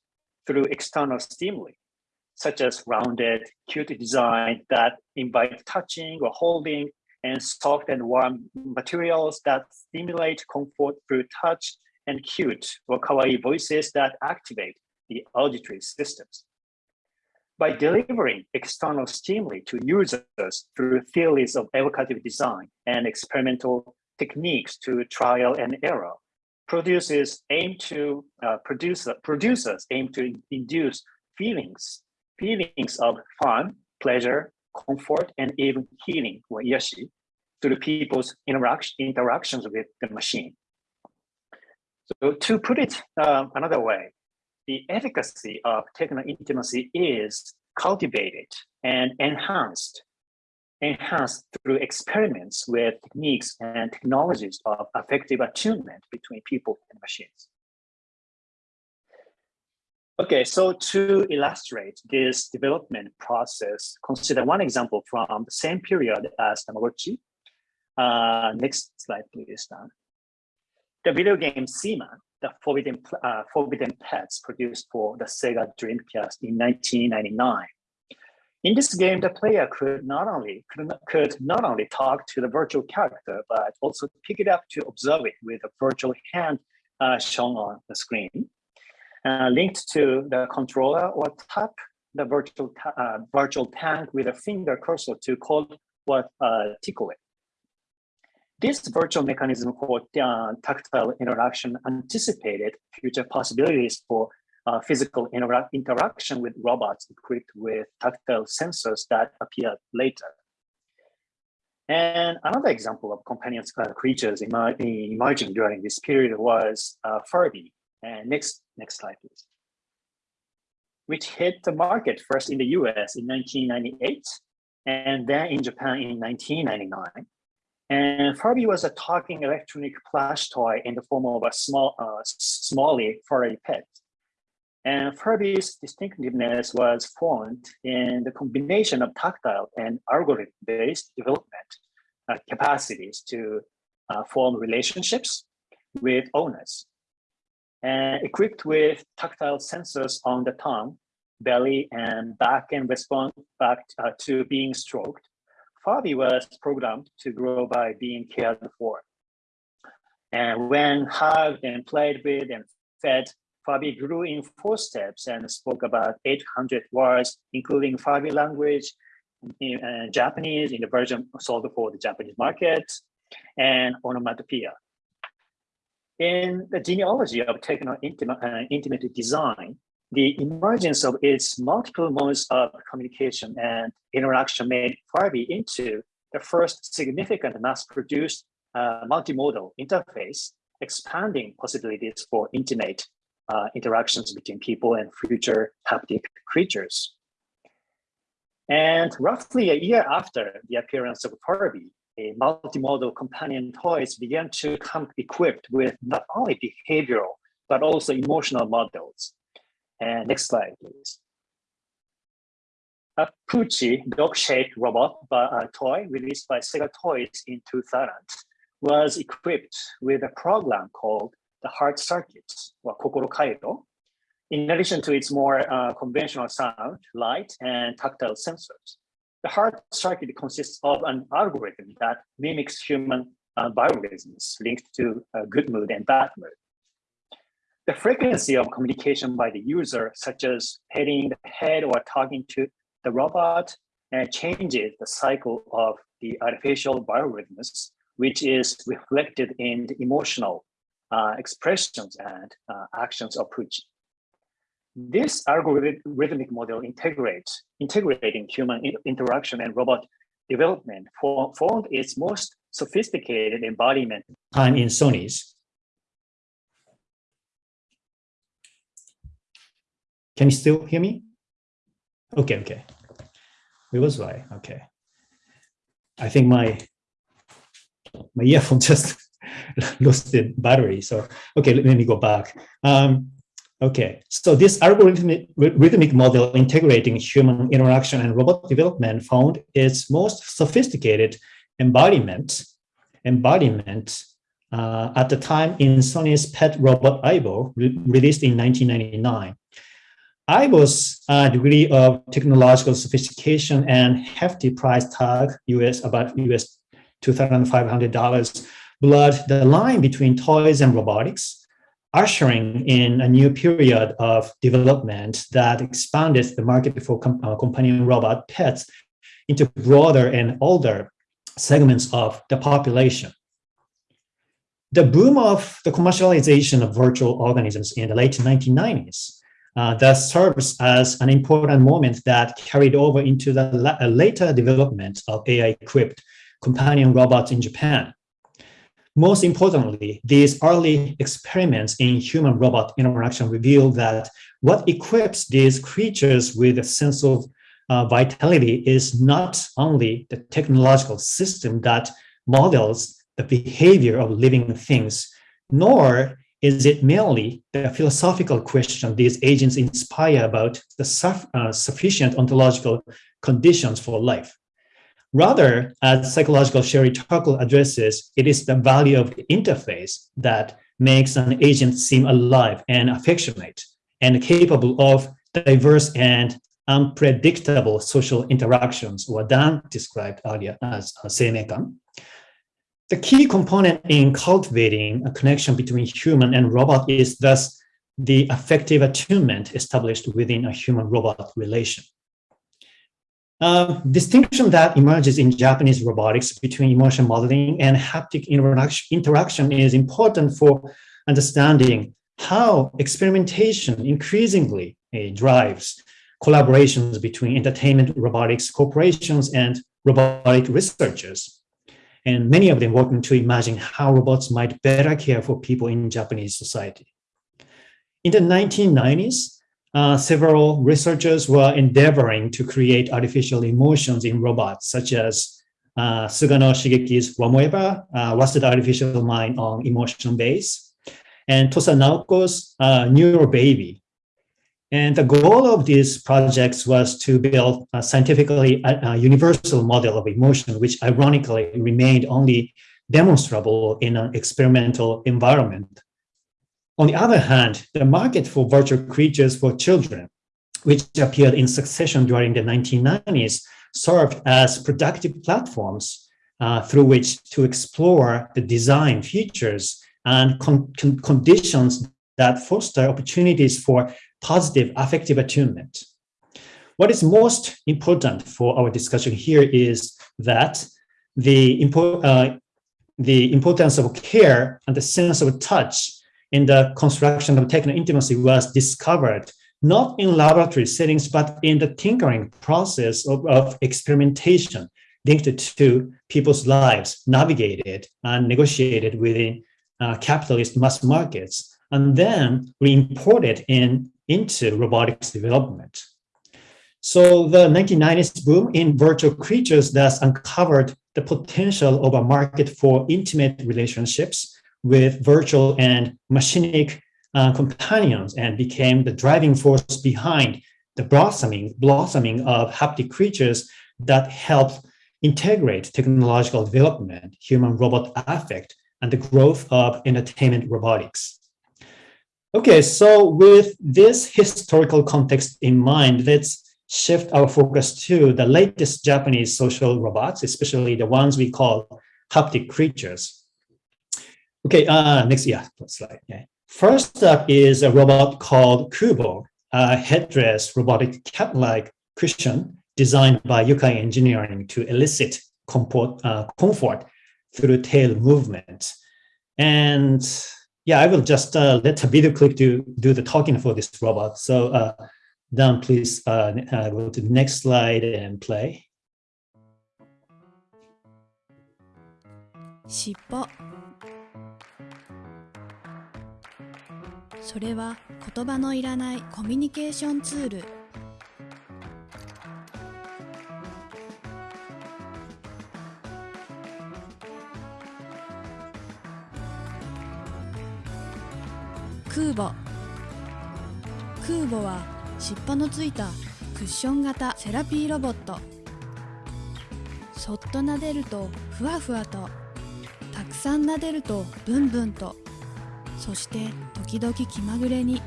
through external stimuli such as rounded, cute design that invite touching or holding, and soft and warm materials that stimulate comfort through touch, and cute or kawaii voices that activate the auditory systems. By delivering external stimuli to users through theories of evocative design and experimental techniques to trial and error, producers aim to uh, produce, producers aim to induce feelings feelings of fun, pleasure, comfort, and even healing or yashi through people's interaction, interactions with the machine. So to put it uh, another way, the efficacy of techno intimacy is cultivated and enhanced, enhanced through experiments with techniques and technologies of affective attunement between people and machines. Okay, so to illustrate this development process, consider one example from the same period as Tamagotchi. Uh, next slide, please, Dan. The video game Seaman, the Forbidden, uh, Forbidden Pets produced for the Sega Dreamcast in 1999. In this game, the player could not only could not, could not only talk to the virtual character, but also pick it up to observe it with a virtual hand uh, shown on the screen uh, linked to the controller or tap the virtual, uh, virtual tank with a finger cursor to call what uh, tickle it. This virtual mechanism for uh, tactile interaction anticipated future possibilities for uh, physical intera interaction with robots equipped with tactile sensors that appeared later. And another example of companion uh, creatures emerging during this period was uh, Furby, and next, next slide, please. Which hit the market first in the US in 1998, and then in Japan in 1999. And Furby was a talking electronic plush toy in the form of a small, uh, smally furry pet. And Furby's distinctiveness was formed in the combination of tactile and algorithm-based development uh, capacities to uh, form relationships with owners. And equipped with tactile sensors on the tongue, belly, and back and respond back uh, to being stroked, Furby was programmed to grow by being cared for. And when hugged and played with and fed, Furby grew in four steps and spoke about 800 words, including Furby language, in, uh, Japanese in the version sold for the Japanese market, and onomatopoeia. In the genealogy of techno intimate, uh, intimate design, the emergence of its multiple modes of communication and interaction made Furby into the first significant mass-produced uh, multimodal interface, expanding possibilities for intimate uh, interactions between people and future haptic creatures. And roughly a year after the appearance of Furby, a multimodal companion toys began to come equipped with not only behavioral, but also emotional models. And next slide, please. A Poochie dog-shaped robot uh, toy released by Sega Toys in 2000 was equipped with a program called the Heart Circuit, or Kokoro Kairo, in addition to its more uh, conventional sound, light, and tactile sensors. The heart circuit consists of an algorithm that mimics human uh, biorhythms linked to uh, good mood and bad mood. The frequency of communication by the user, such as hitting the head or talking to the robot, uh, changes the cycle of the artificial biorhythms, which is reflected in the emotional uh, expressions and uh, actions of Poochie. This algorithmic model integrates integrating human interaction and robot development for, formed its most sophisticated embodiment. I'm in Sony's. Can you still hear me? Okay, okay. It was right. Okay. I think my my earphone just lost the battery. So okay, let, me go back. Um, Okay, so this algorithmic rhythmic model integrating human interaction and robot development found its most sophisticated embodiment embodiment uh, at the time in Sony's pet robot Aibo, re released in 1999. Aibo's a degree of technological sophistication and hefty price tag, US about US $2,500, blurred the line between toys and robotics ushering in a new period of development that expanded the market for uh, companion robot pets into broader and older segments of the population. The boom of the commercialization of virtual organisms in the late 1990s uh, thus serves as an important moment that carried over into the la uh, later development of AI-equipped companion robots in Japan. Most importantly, these early experiments in human-robot interaction reveal that what equips these creatures with a sense of uh, vitality is not only the technological system that models the behavior of living things, nor is it merely the philosophical question these agents inspire about the uh, sufficient ontological conditions for life. Rather, as psychological Sherry Turkle addresses, it is the value of the interface that makes an agent seem alive and affectionate and capable of diverse and unpredictable social interactions, what Dan described earlier as seimeikan. The key component in cultivating a connection between human and robot is thus the affective attunement established within a human-robot relation. Uh, distinction that emerges in Japanese robotics between emotion modeling and haptic interaction is important for understanding how experimentation increasingly uh, drives collaborations between entertainment robotics corporations and robotic researchers. And many of them working to imagine how robots might better care for people in Japanese society. In the 1990s, uh, several researchers were endeavoring to create artificial emotions in robots, such as uh, Sugano Shigeki's Wamoeba, uh, Rusted Artificial Mind on Emotion Base, and Tosa Naoko's uh, NeuroBaby. And the goal of these projects was to build a scientifically a, uh, a universal model of emotion, which ironically remained only demonstrable in an experimental environment. On the other hand, the market for virtual creatures for children which appeared in succession during the 1990s, served as productive platforms uh, through which to explore the design features and con con conditions that foster opportunities for positive affective attunement. What is most important for our discussion here is that the, impo uh, the importance of care and the sense of touch in the construction of techno intimacy was discovered not in laboratory settings, but in the tinkering process of, of experimentation linked to people's lives, navigated and negotiated within uh, capitalist mass markets, and then re-imported in, into robotics development. So the 1990s boom in virtual creatures thus uncovered the potential of a market for intimate relationships with virtual and machinic uh, companions and became the driving force behind the blossoming, blossoming of haptic creatures that help integrate technological development, human-robot affect, and the growth of entertainment robotics. Okay, so with this historical context in mind, let's shift our focus to the latest Japanese social robots, especially the ones we call haptic creatures. Okay, uh, next, yeah, slide. Yeah. First up is a robot called Qoobo, a headdress robotic cat-like cushion designed by Yukai Engineering to elicit comfort, uh, comfort through tail movement. And yeah, I will just uh, let a video clip do, do the talking for this robot. So uh, Dan, please uh, uh, go to the next slide and play. 尻尾それは言葉のいらないコミュニケーションツール空母。空母は尻尾のついたクッション型セラピーロボット。そっと撫でるとふわふわと。たくさん撫でるとブンブンと。そして時々気まぐれに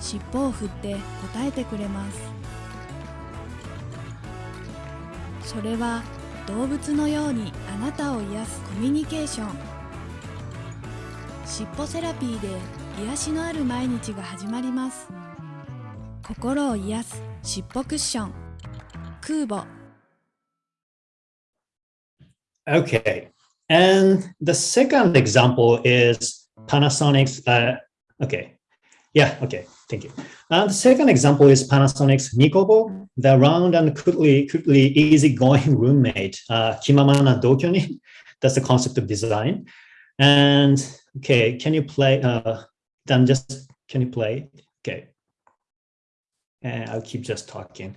尻尾を振って答えてくれます。それは動物のようにあなたを癒すコミュニケーション。尻尾セラピーで癒しのある毎日が始まります心を癒す尻尾クッション空母 Okay, and the second example is Panasonic's, uh, okay, yeah, okay, thank you. And the second example is Panasonic's Nikobo, the round and quickly, quickly easygoing roommate, uh, Kimamana Dokyoni. That's the concept of design. And okay, can you play, uh, then just, can you play? Okay. And I'll keep just talking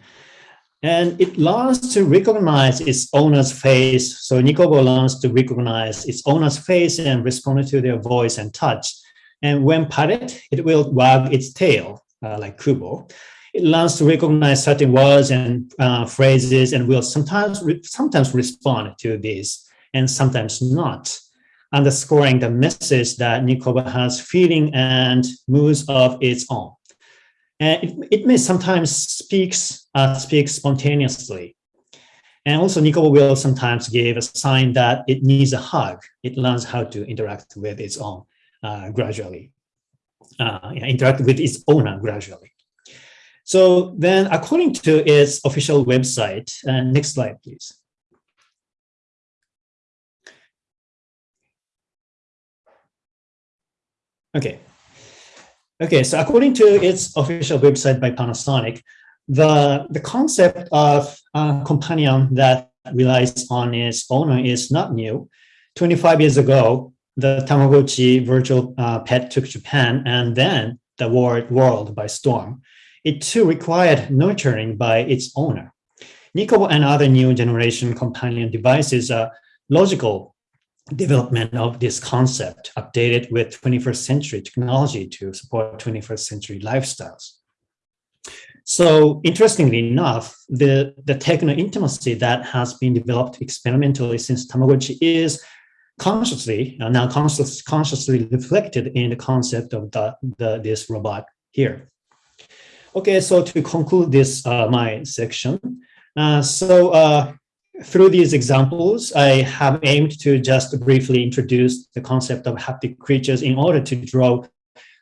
and it learns to recognize its owner's face. So Nicobo learns to recognize its owner's face and respond to their voice and touch. And when patted, it will wag its tail, uh, like Qoobo. It learns to recognize certain words and uh, phrases and will sometimes re sometimes respond to these and sometimes not, underscoring the message that Nicobo has feeling and moods of its own. And it, it may sometimes speaks, uh, speak spontaneously. And also Nicobo will sometimes give a sign that it needs a hug. It learns how to interact with its own uh, gradually, uh, interact with its owner gradually. So then according to its official website, uh, next slide, please. Okay, Okay, so according to its official website by Panasonic, the, the concept of a companion that relies on its owner is not new. 25 years ago, the Tamagotchi virtual uh, pet took Japan and then the world, world by storm. It too required nurturing by its owner. Nicobo and other new generation companion devices are logical development of this concept updated with 21st century technology to support 21st century lifestyles. So interestingly enough, the, the techno intimacy that has been developed experimentally since Tamagotchi is consciously, uh, now conscious, consciously reflected in the concept of the, the, this robot here. Okay, so to conclude this, uh, my section, uh, so uh, through these examples, I have aimed to just briefly introduce the concept of haptic creatures in order to draw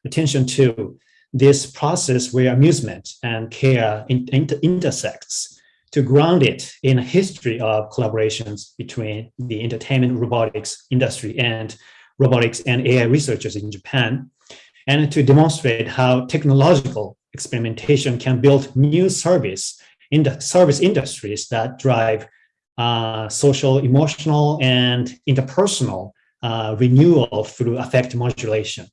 attention to this process where amusement and care in, inter intersects to ground it in a history of collaborations between the entertainment robotics industry and robotics and AI researchers in Japan, and to demonstrate how technological experimentation can build new service in the service industries that drive uh, social, emotional, and interpersonal uh, renewal through affect modulation.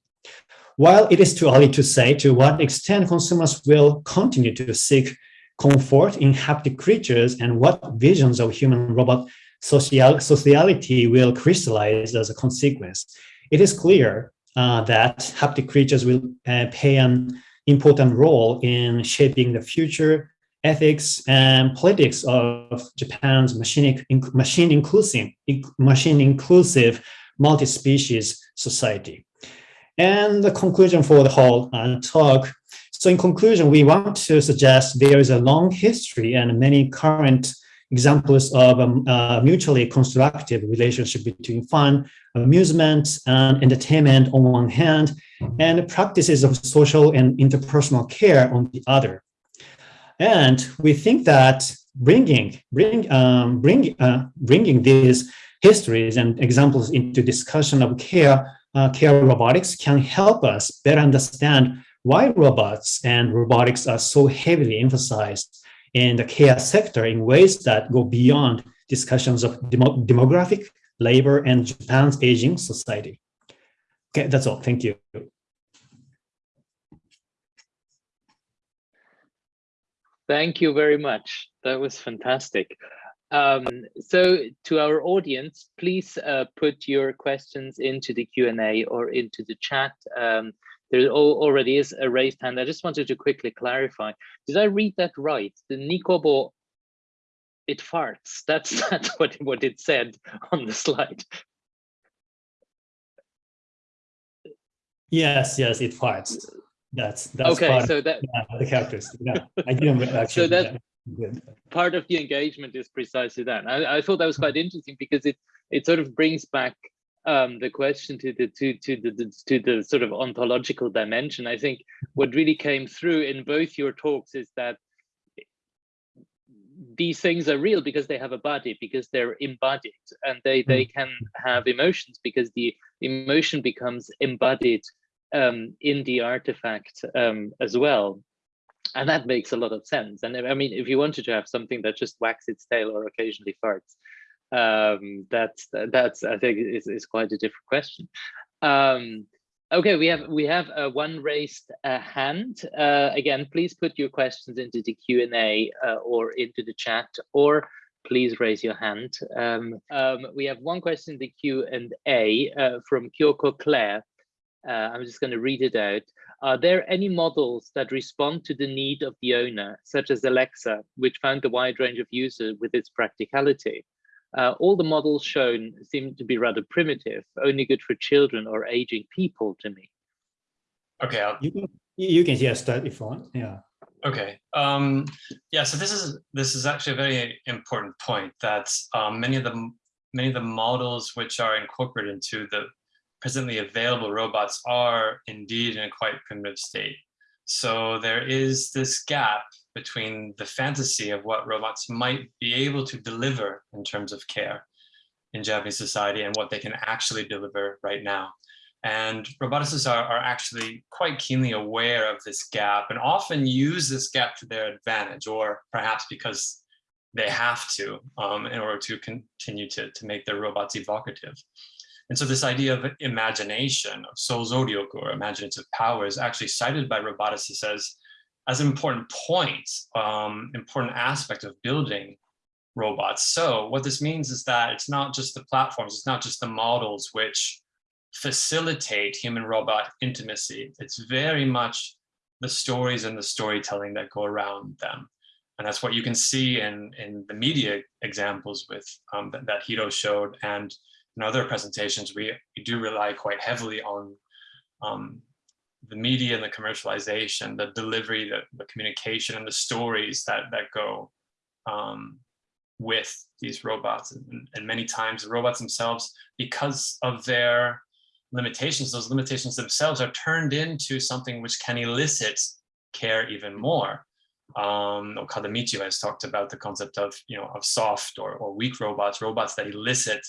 While it is too early to say to what extent consumers will continue to seek comfort in haptic creatures and what visions of human-robot social sociality will crystallize as a consequence, it is clear uh, that haptic creatures will uh, play an important role in shaping the future ethics and politics of Japan's machine, machine inclusive, machine inclusive multi-species society. And the conclusion for the whole uh, talk. So in conclusion, we want to suggest there is a long history and many current examples of a um, uh, mutually constructive relationship between fun, amusement, and entertainment on one hand, and practices of social and interpersonal care on the other. And we think that bringing bring um, bring uh, bringing these histories and examples into discussion of care uh, care robotics can help us better understand why robots and robotics are so heavily emphasized in the care sector in ways that go beyond discussions of demo demographic, labor, and Japan's aging society. Okay, that's all. Thank you. Thank you very much. That was fantastic. Um, so to our audience, please uh, put your questions into the Q&A or into the chat. Um, there already is a raised hand. I just wanted to quickly clarify. Did I read that right? The Nicobo, it farts. That's, that's what, what it said on the slide. Yes, yes, it farts. That's that's okay. so that yeah, the characters. Yeah, I didn't actually. so that part of the engagement is precisely that. I, I thought that was quite interesting because it it sort of brings back um, the question to the to to the to the sort of ontological dimension. I think what really came through in both your talks is that these things are real because they have a body, because they're embodied, and they they hmm. can have emotions because the emotion becomes embodied um, in the artifact um, as well. And that makes a lot of sense. And I mean, if you wanted to have something that just wags its tail or occasionally farts, um, that's that's I think is, is quite a different question. Um, okay, we have we have uh, one raised uh, hand. Uh, again, please put your questions into the Q and A uh, or into the chat, or please raise your hand. Um, um, we have one question in the Q and A uh, from Kyoko Claire. Uh, I'm just going to read it out. Are there any models that respond to the need of the owner, such as Alexa, which found a wide range of users with its practicality? Uh, all the models shown seem to be rather primitive, only good for children or aging people to me. Okay. I'll... You can, you can just start if you want. Yeah. Okay. Um, yeah. So this is this is actually a very important point that um, many of the many of the models which are incorporated into the presently available robots are indeed in a quite primitive state. So there is this gap between the fantasy of what robots might be able to deliver in terms of care in Japanese society and what they can actually deliver right now. And roboticists are, are actually quite keenly aware of this gap and often use this gap to their advantage, or perhaps because they have to um, in order to continue to, to make their robots evocative. And so this idea of imagination, of souzoryoku, or imaginative power, is actually cited by roboticists as, as an important point, um, important aspect of building robots. So what this means is that it's not just the platforms, it's not just the models which facilitate human-robot intimacy. It's very much the stories and the storytelling that go around them. And that's what you can see in, in the media examples with um, that, that Hiro showed and in other presentations, we, we do rely quite heavily on um, the media and the commercialization, the delivery, the, the communication and the stories that, that go um, with these robots. And, and many times the robots themselves, because of their limitations, those limitations themselves are turned into something which can elicit care even more. Um, Okada Michio has talked about the concept of, you know, of soft or, or weak robots, robots that elicit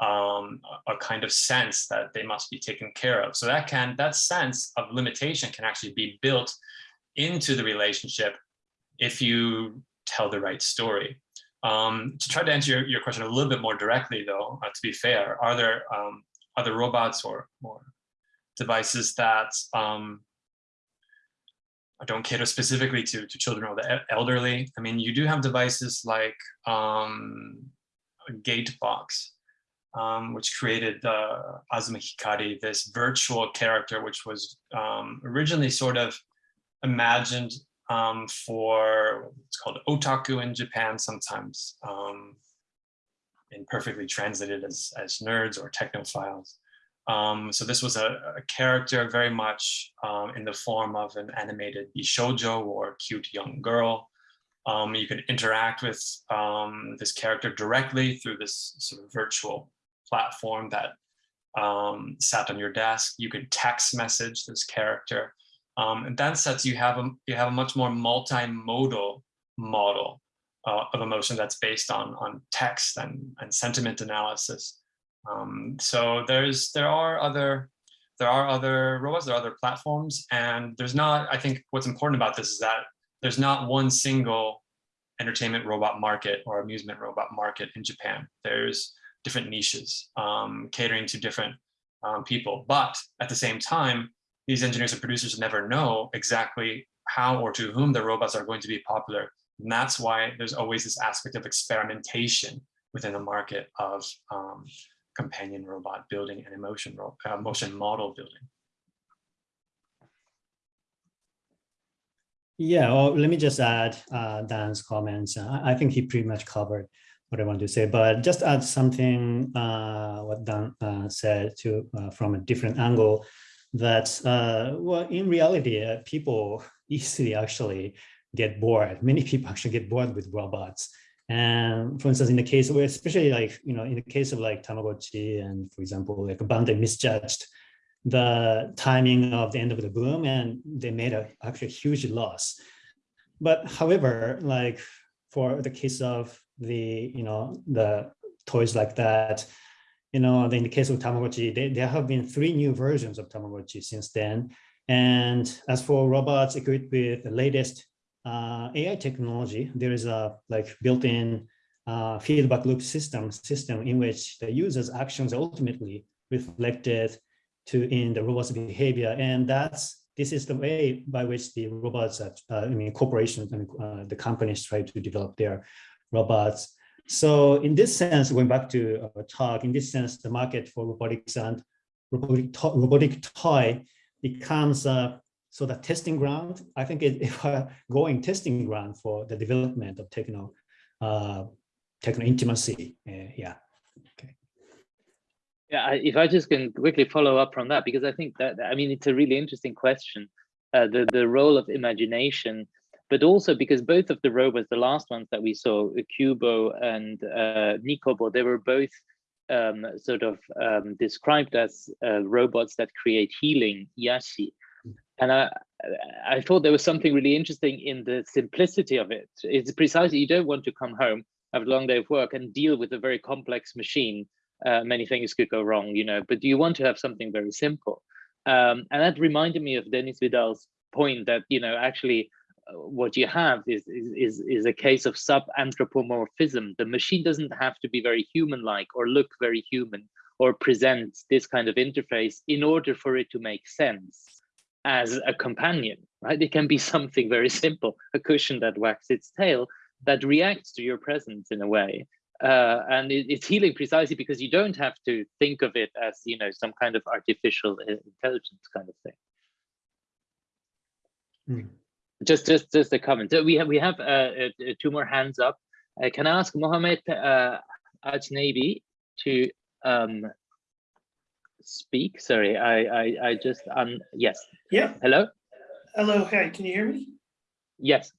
um, a kind of sense that they must be taken care of. So that can, that sense of limitation can actually be built into the relationship if you tell the right story. Um, to try to answer your, your question a little bit more directly though, uh, to be fair, are there um, other robots or, or devices that um, don't cater specifically to, to children or the elderly? I mean, you do have devices like um, Gatebox, um, which created uh, Azuma Hikari, this virtual character, which was um, originally sort of imagined um, for it's called otaku in Japan sometimes, um, and perfectly translated as, as nerds or technophiles. Um, so this was a, a character very much um, in the form of an animated bishojo or cute young girl. Um, you could interact with um, this character directly through this sort of virtual platform that um, sat on your desk. You could text message this character. Um, in that sense, you have a, you have a much more multimodal model uh, of emotion that's based on, on text and, and sentiment analysis. Um, so there's there are other there are other robots, there are other platforms, and there's not, I think what's important about this is that there's not one single entertainment robot market or amusement robot market in Japan. There's different niches, um, catering to different um, people. But at the same time, these engineers and producers never know exactly how or to whom the robots are going to be popular. And that's why there's always this aspect of experimentation within the market of um, companion robot building and emotion, uh, motion model building. Yeah, well, let me just add uh, Dan's comments. I, I think he pretty much covered what I want to say, but just add something uh, what Dan uh, said to uh, from a different angle that, uh, well, in reality, uh, people easily actually get bored. Many people actually get bored with robots. And for instance, in the case where, especially like, you know, in the case of like Tamagotchi and for example, like Bandai misjudged the timing of the end of the boom and they made a actually huge loss. But however, like for the case of the, you know, the toys like that, you know, in the case of Tamagotchi, they, there have been three new versions of Tamagotchi since then. And as for robots equipped with the latest uh, AI technology, there is a like built-in uh, feedback loop system system in which the user's actions are ultimately reflected to in the robot's behavior. And that's this is the way by which the robots, uh, I mean, corporations and uh, the companies try to develop their robots. So in this sense, going back to our talk, in this sense, the market for robotics and robotic, to robotic toy becomes a sort of testing ground. I think it, it a going testing ground for the development of techno, uh, techno intimacy. Uh, yeah. Okay. Yeah, if I just can quickly follow up from that, because I think that, I mean, it's a really interesting question. Uh, the, the role of imagination but also because both of the robots, the last ones that we saw, Qoobo and uh, Nicobo, they were both um, sort of um, described as uh, robots that create healing, Yashi. And I, I thought there was something really interesting in the simplicity of it. It's precisely, you don't want to come home, have a long day of work and deal with a very complex machine. Uh, many things could go wrong, you know, but you want to have something very simple. Um, and that reminded me of Denis Vidal's point that, you know, actually what you have is, is, is a case of sub-anthropomorphism. The machine doesn't have to be very human-like or look very human or present this kind of interface in order for it to make sense as a companion, right? It can be something very simple, a cushion that wags its tail that reacts to your presence in a way. Uh, and it, it's healing precisely because you don't have to think of it as, you know, some kind of artificial intelligence kind of thing. Mm just just just a comment. So we have we have uh, uh, two more hands up. Uh, can I ask Mohammed uh, Ajnabi to um, speak? Sorry, I, I, I just, um, yes. Yeah. Hello? Hello. Hi. Can you hear me? Yes.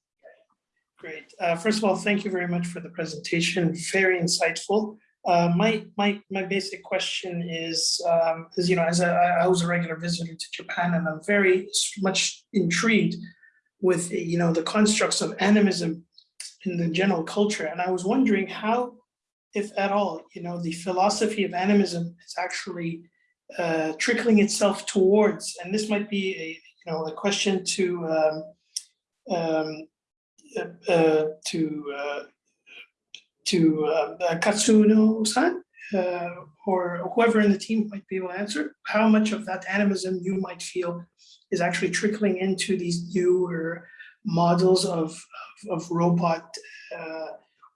Great. Uh, first of all, thank you very much for the presentation. Very insightful. Uh, my my my basic question is, um, is you know, as a, I was a regular visitor to Japan, and I'm very much intrigued with you know the constructs of animism in the general culture, and I was wondering how, if at all, you know, the philosophy of animism is actually uh, trickling itself towards, and this might be a you know a question to um, um, uh, uh, to uh, to uh, Katsuno-san uh, or whoever in the team might be able to answer, how much of that animism you might feel is actually trickling into these newer models of, of, of robot uh,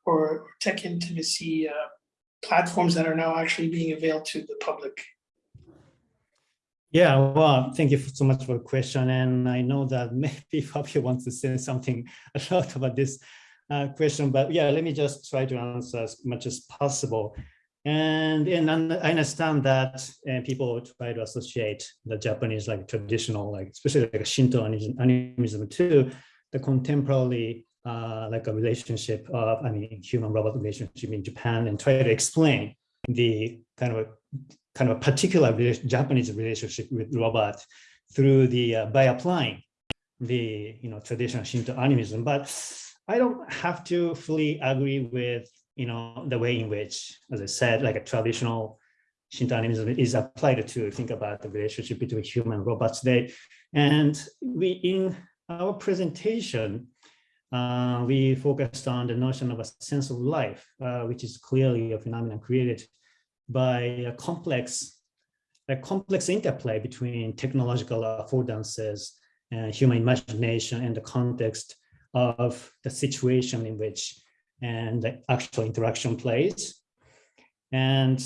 or tech intimacy uh, platforms that are now actually being availed to the public. Yeah, well, thank you so much for the question. And I know that maybe Fabio wants to say something a lot about this uh, question, but yeah, let me just try to answer as much as possible. And, and I understand that uh, people try to associate the Japanese like traditional, like especially like Shinto animism to the contemporary uh, like a relationship of, I mean, human robot relationship in Japan and try to explain the kind of a, kind of a particular Japanese relationship with robot through the, uh, by applying the, you know, traditional Shinto animism. But I don't have to fully agree with, you know, the way in which, as I said, like a traditional Shinto animism is applied to think about the relationship between human robots today. And we, in our presentation, uh, we focused on the notion of a sense of life, uh, which is clearly a phenomenon created by a complex, a complex interplay between technological affordances and human imagination and the context of the situation in which and the actual interaction plays. And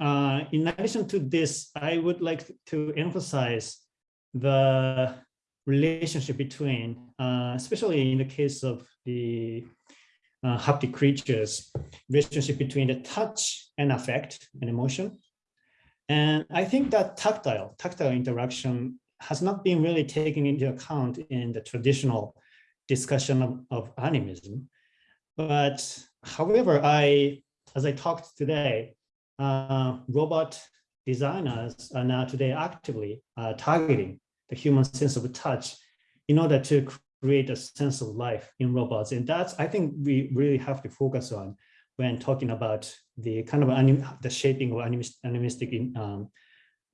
uh, in addition to this, I would like to emphasize the relationship between, uh, especially in the case of the uh, haptic creatures, relationship between the touch and affect and emotion. And I think that tactile, tactile interaction has not been really taken into account in the traditional discussion of, of animism. But however, I, as I talked today, uh, robot designers are now today actively uh, targeting the human sense of touch in order to create a sense of life in robots. And that's, I think we really have to focus on when talking about the kind of anim the shaping of animist animistic in, um,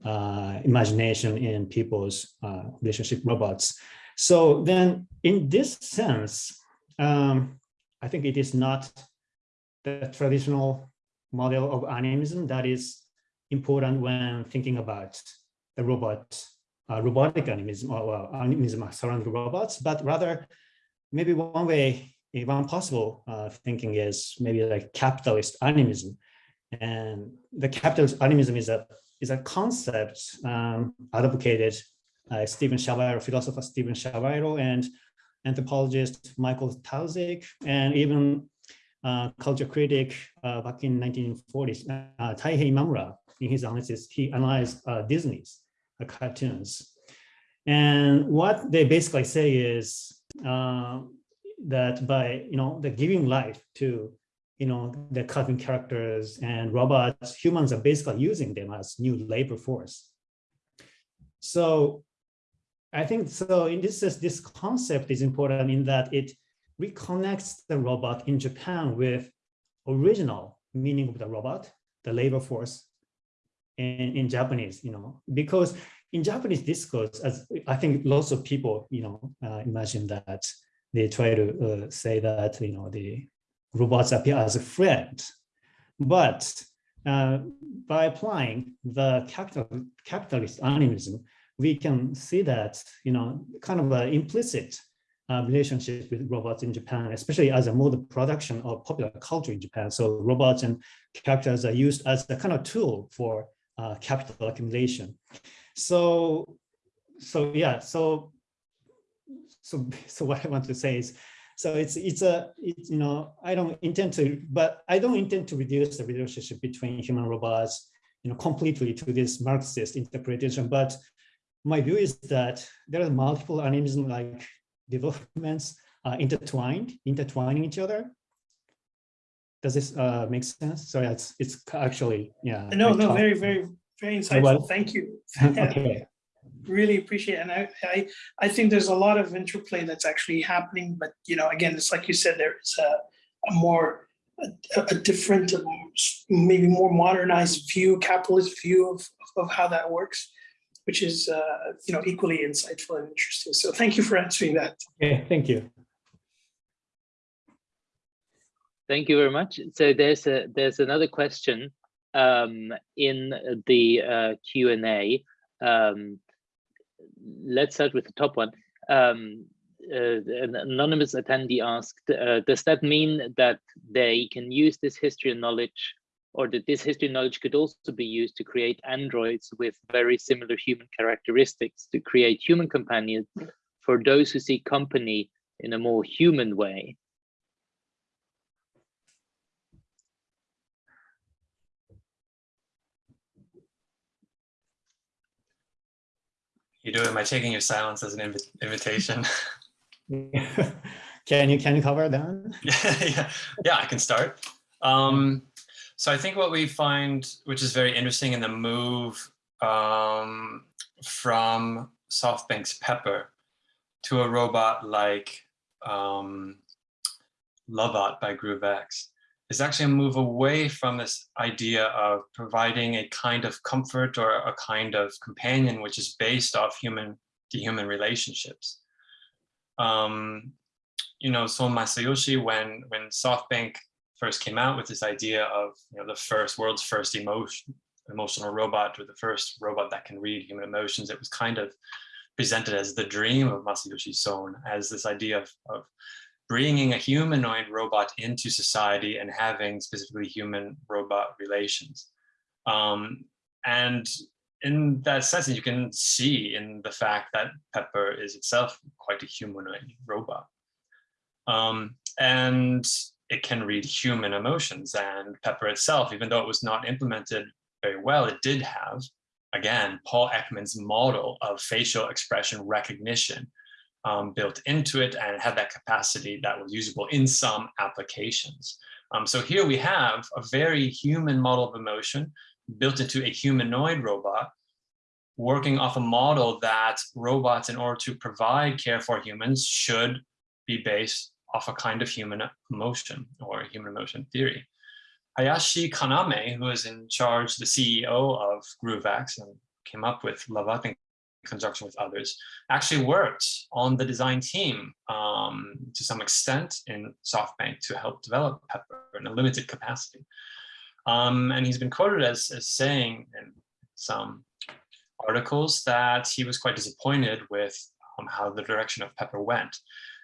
uh, imagination in people's uh, relationship robots. So then in this sense, um, I think it is not the traditional model of animism that is important when thinking about the robot, uh, robotic animism or well, animism surrounding robots, but rather maybe one way, one possible uh, thinking is maybe like capitalist animism. And the capitalist animism is a is a concept um, advocated uh, Steven Shaviro, philosopher Steven Shaviro, and anthropologist Michael Taussig, and even uh, culture critic uh, back in 1940s, uh, Taihei Imamura, in his analysis, he analyzed uh, Disney's uh, cartoons. And what they basically say is uh, that by, you know, the giving life to, you know, the cartoon characters and robots, humans are basically using them as new labor force. So I think so in this sense, this concept is important in that it reconnects the robot in Japan with original meaning of the robot, the labor force in, in Japanese, you know, because in Japanese discourse, as I think lots of people, you know, uh, imagine that they try to uh, say that, you know, the robots appear as a friend, but uh, by applying the capital, capitalist animism, we can see that, you know, kind of an implicit uh, relationship with robots in Japan, especially as a mode of production of popular culture in Japan. So robots and characters are used as a kind of tool for uh, capital accumulation. So, so yeah, so, so, so what I want to say is, so it's it's a it's, you know I don't intend to, but I don't intend to reduce the relationship between human robots you know, completely to this Marxist interpretation, but my view is that there are multiple animism like developments uh, intertwined, intertwining each other. Does this uh, make sense? So it's it's actually yeah. No, no, very, very, very insightful. well- Thank you. okay. Really appreciate it. And I, I, I think there's a lot of interplay that's actually happening, but you know, again, it's like you said, there is a, a more, a, a different, um, maybe more modernized view, capitalist view of, of how that works, which is, uh, you know, equally insightful and interesting. So thank you for answering that. Okay, thank you. Thank you very much. So there's a there's another question um, in the uh, Q and A. Um, let's start with the top one. Um, uh, an anonymous attendee asked, uh, does that mean that they can use this history and knowledge or that this history knowledge could also be used to create androids with very similar human characteristics to create human companions for those who seek company in a more human way? You do it by taking your silence as an invi invitation. can you can you cover that? yeah, yeah, I can start. Um, so I think what we find, which is very interesting in the move um, from SoftBank's Pepper to a robot like um, Lovot by GrooveX, is actually a move away from this idea of providing a kind of comfort or a kind of companion which is based off human to human relationships. Um, you know, Son Masayoshi, when when SoftBank first came out with this idea of you know the first world's first emotion emotional robot or the first robot that can read human emotions, it was kind of presented as the dream of Masayoshi Son, as this idea of, of bringing a humanoid robot into society and having specifically human robot relations. Um, and in that sense, you can see in the fact that Pepper is itself quite a humanoid robot. Um, and it can read human emotions and Pepper itself, even though it was not implemented very well, it did have, again, Paul Ekman's model of facial expression recognition um, built into it and had that capacity that was usable in some applications. Um, so here we have a very human model of emotion built into a humanoid robot working off a model that robots in order to provide care for humans should be based off a kind of human emotion or human emotion theory. Hayashi Kaname, who is in charge, the CEO of GrooveX and came up with Lovot in conjunction with others, actually worked on the design team um, to some extent in SoftBank to help develop Pepper in a limited capacity. Um, and he's been quoted as, as saying in some articles that he was quite disappointed with um, how the direction of Pepper went.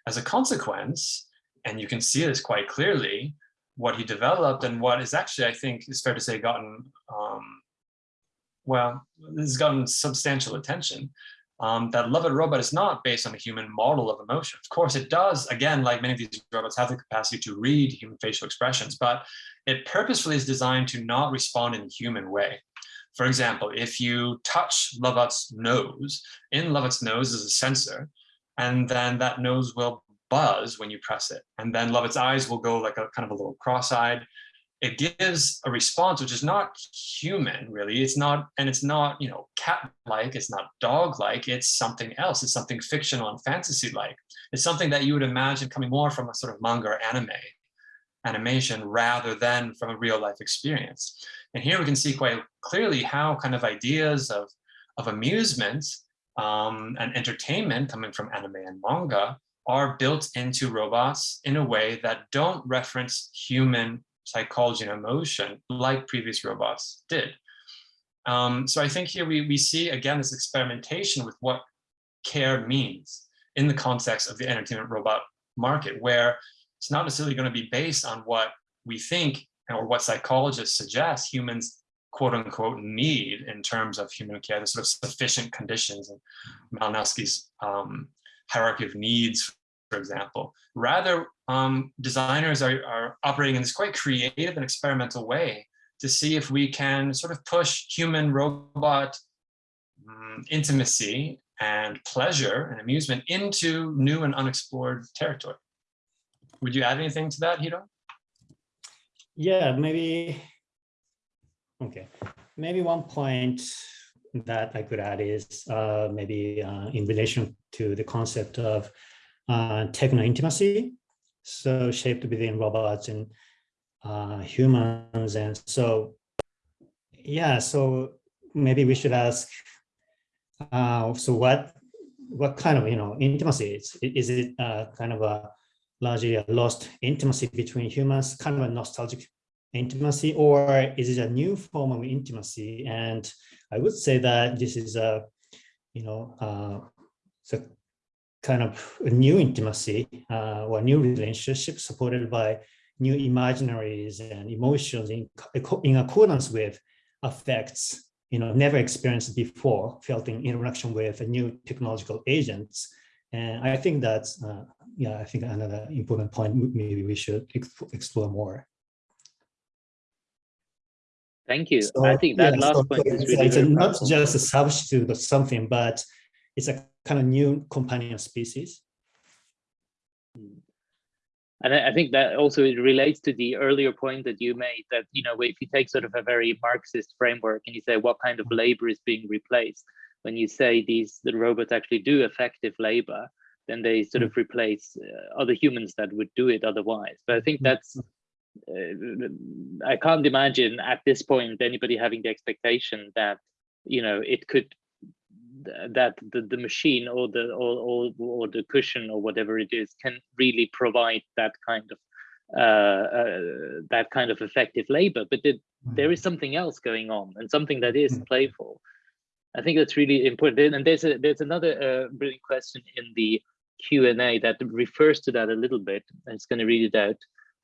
As a consequence, and you can see this quite clearly, what he developed and what is actually, I think, is fair to say, gotten um, well, this has gotten substantial attention. Um, that Lovot Robot is not based on a human model of emotion. Of course, it does, again, like many of these robots have the capacity to read human facial expressions, but it purposefully is designed to not respond in a human way. For example, if you touch Lovot's nose, in Lovot's nose is a sensor, and then that nose will buzz when you press it. And then Lovot's eyes will go like a kind of a little cross-eyed, it gives a response which is not human really. It's not and it's not you know cat-like. It's not dog-like. It's something else. It's something fictional and fantasy-like. It's something that you would imagine coming more from a sort of manga or anime animation rather than from a real life experience. And here we can see quite clearly how kind of ideas of of amusement um, and entertainment coming from anime and manga are built into robots in a way that don't reference human psychology and emotion like previous robots did. Um, so I think here we, we see again this experimentation with what care means in the context of the entertainment robot market, where it's not necessarily going to be based on what we think or what psychologists suggest humans quote unquote need in terms of human care, the sort of sufficient conditions and Malinowski's um, hierarchy of needs for example. Rather, um, designers are, are operating in this quite creative and experimental way to see if we can sort of push human robot um, intimacy and pleasure and amusement into new and unexplored territory. Would you add anything to that, Hiro? Yeah, maybe. Okay, maybe one point that I could add is uh, maybe uh, in relation to the concept of uh, techno intimacy, so shaped within robots and uh, humans, and so yeah, so maybe we should ask. Uh, so what what kind of you know intimacy is is it uh, kind of a largely a lost intimacy between humans, kind of a nostalgic intimacy, or is it a new form of intimacy? And I would say that this is a, you know, uh, it's kind of a new intimacy uh, or new relationship supported by new imaginaries and emotions in, in accordance with affects, you know, never experienced before, felt in interaction with new technological agents. And I think that's, uh, yeah, I think another important point maybe we should explore more. Thank you. So, I think that yeah, last so point is really it's not just a substitute of something, but it's a kind of new companion species. And I I think that also it relates to the earlier point that you made that, you know, if you take sort of a very Marxist framework and you say what kind of labor is being replaced, when you say these the robots actually do affective labor, then they sort of replace uh, other humans that would do it otherwise. But I think that's uh, I can't imagine at this point anybody having the expectation that you know it could that the, the machine or the or, or or the cushion or whatever it is can really provide that kind of uh, uh, that kind of affective labor but it, there is something else going on and something that is Mm. playful. I think that's really important. And there's a there's another uh, brilliant question in the q&a that refers to that a little bit. I'm just going to read it out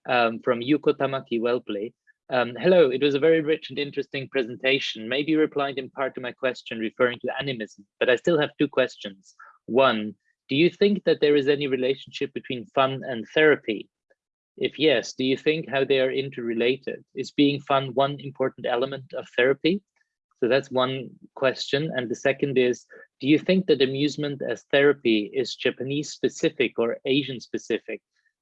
um, from Yuko Tamaki Wellplay. Um, hello, it was a very rich and interesting presentation. Maybe you replied in part to my question referring to animism, but I still have two questions. One, do you think that there is any relationship between fun and therapy? If yes, do you think how they are interrelated? Is being fun one important element of therapy? So that's one question. And the second is, do you think that amusement as therapy is Japanese specific or Asian specific?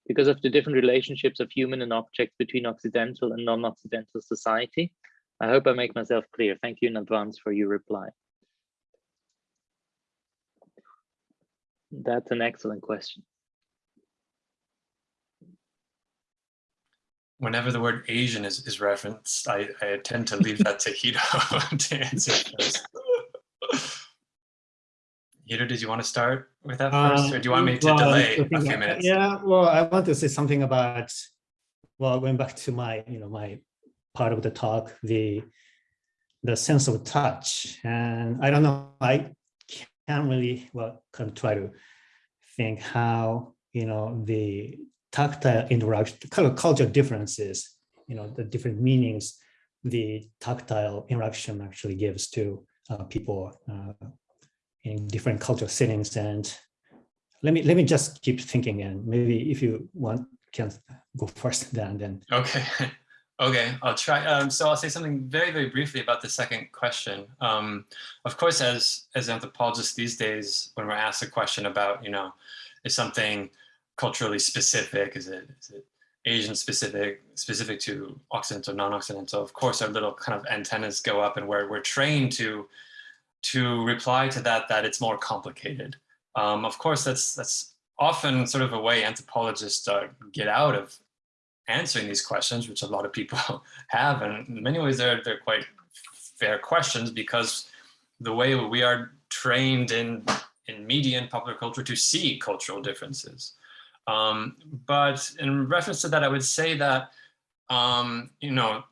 Because of the different relationships of human and objects between Occidental and non-Occidental society? I hope I make myself clear. Thank you in advance for your reply. That's an excellent question. Whenever the word Asian is, is referenced, I, I tend to leave that to Hiro to answer first. Hiro, did you want to start with that first, or do you want me to Uh, well, delay a few that- minutes? Yeah, well, I want to say something about, well, going back to my, you know, my part of the talk, the the sense of touch. And I don't know, I can't really, well, kind of try to think how, you know, the tactile interaction, kind of cultural differences, you know, the different meanings the tactile interaction actually gives to uh, people uh, in different cultural settings. And let me let me just keep thinking, and maybe if you want, can go first, then then. Okay, okay, I'll try. Um, so I'll say something very, very briefly about the second question. Um, of course, as as anthropologists these days, when we're asked a question about, you know, is something culturally specific? Is it is it Asian specific, specific to Occidental, non-Occidental? Of course, our little kind of antennas go up, and we're we're trained to to reply to that that it's more complicated. Um, of course, that's that's often sort of a way anthropologists uh, get out of answering these questions, which a lot of people have. And in many ways, they're, they're quite fair questions because the way we are trained in, in media and popular culture to see cultural differences. Um, but in reference to that, I would say that, um, you know,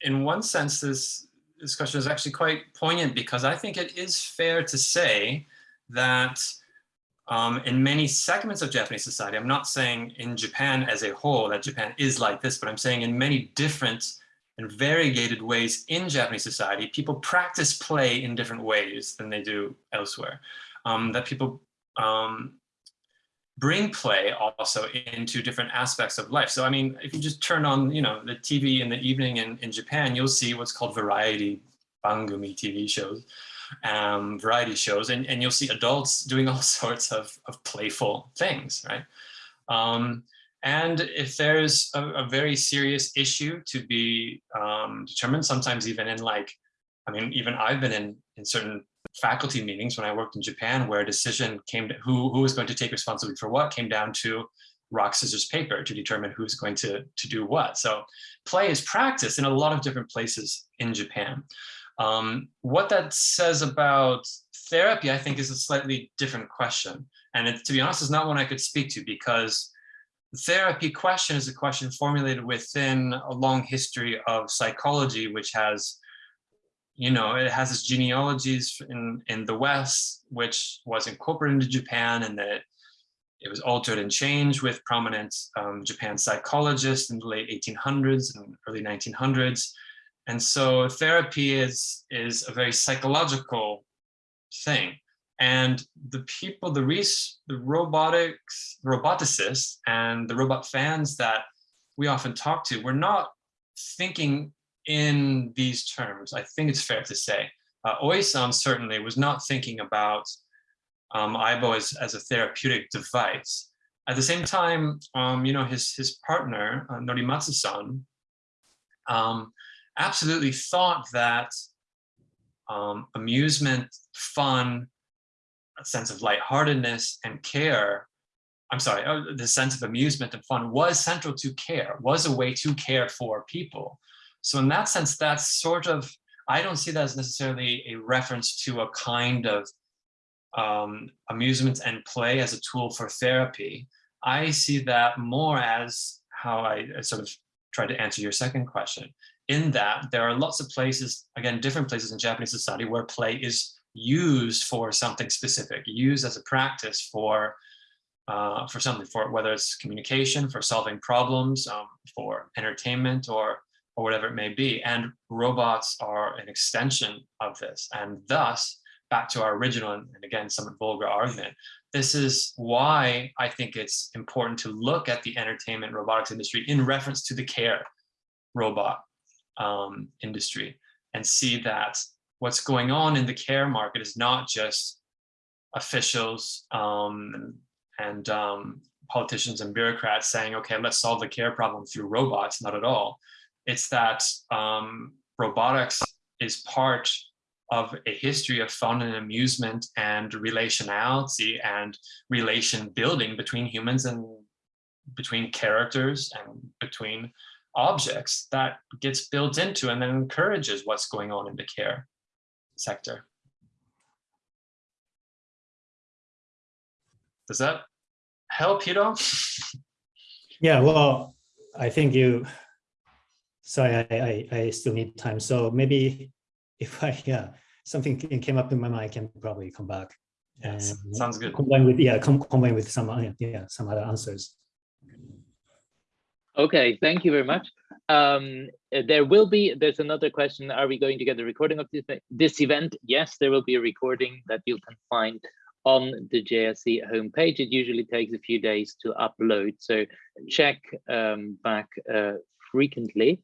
in one sense, this, this question is actually quite poignant because I think it is fair to say that um, in many segments of Japanese society, I'm not saying in Japan as a whole that Japan is like this, but I'm saying in many different and variegated ways in Japanese society, people practice play in different ways than they do elsewhere. Um, that people um, bring play also into different aspects of life. So, I mean, if you just turn on, you know, the TV in the evening in, in Japan, you'll see what's called variety bangumi TV shows, um, variety shows, and, and you'll see adults doing all sorts of, of playful things, right? Um, and if there's a, a, very serious issue to be um, determined, sometimes even in like, I mean, even I've been in, in certain faculty meetings when I worked in Japan where a decision came to who, who was going to take responsibility for what came down to rock, scissors, paper to determine who's going to, to do what. So play is practiced in a lot of different places in Japan. Um, what that says about therapy, I think, is a slightly different question. And it, to be honest, is not one I could speak to because the therapy question is a question formulated within a long history of psychology, which has, you know, it has its genealogies in, in the West, which was incorporated into Japan and that it was altered and changed with prominent um, Japan psychologists in the late 1800s and early 1900s. And so therapy is, is a very psychological thing. And the people, the, res the robotics, roboticists and the robot fans that we often talk to, we're not thinking in these terms. I think it's fair to say. Uh, Oisan certainly was not thinking about um, Aibo as, as a therapeutic device. At the same time, um, you know, his, his partner, uh, Norimatsu-san, um, absolutely thought that um, amusement, fun, a sense of lightheartedness and care, I'm sorry, uh, the sense of amusement and fun was central to care, was a way to care for people. So in that sense, that's sort of, I don't see that as necessarily a reference to a kind of um, amusement and play as a tool for therapy. I see that more as how I, sort of try to answer your second question. In that there are lots of places, again, different places in Japanese society where play is used for something specific, used as a practice for uh, for something, for whether it's communication, for solving problems, um, for entertainment, or or whatever it may be. And robots are an extension of this. And thus, back to our original and, again, somewhat vulgar argument, this is why I think it's important to look at the entertainment robotics industry in reference to the care robot um, industry and see that what's going on in the care market is not just officials um, and um, politicians and bureaucrats saying, okay, let's solve the care problem through robots, not at all. It's that um, robotics is part of a history of fun and amusement and relationality and relation building between humans and between characters and between objects that gets built into and then encourages what's going on in the care sector. Does that help, Hiro? Yeah, well, I think you, sorry, I, I, I still need time. So maybe if I, yeah, something came up in my mind, I can probably come back. Yes, sounds good. Combine with, yeah, com combine with some, yeah, some other answers. Okay, thank you very much. Um, there will be, there's another question, are we going to get a recording of this, this event? Yes, there will be a recording that you can find on the JSC homepage. It usually takes a few days to upload, so check um, back uh, frequently.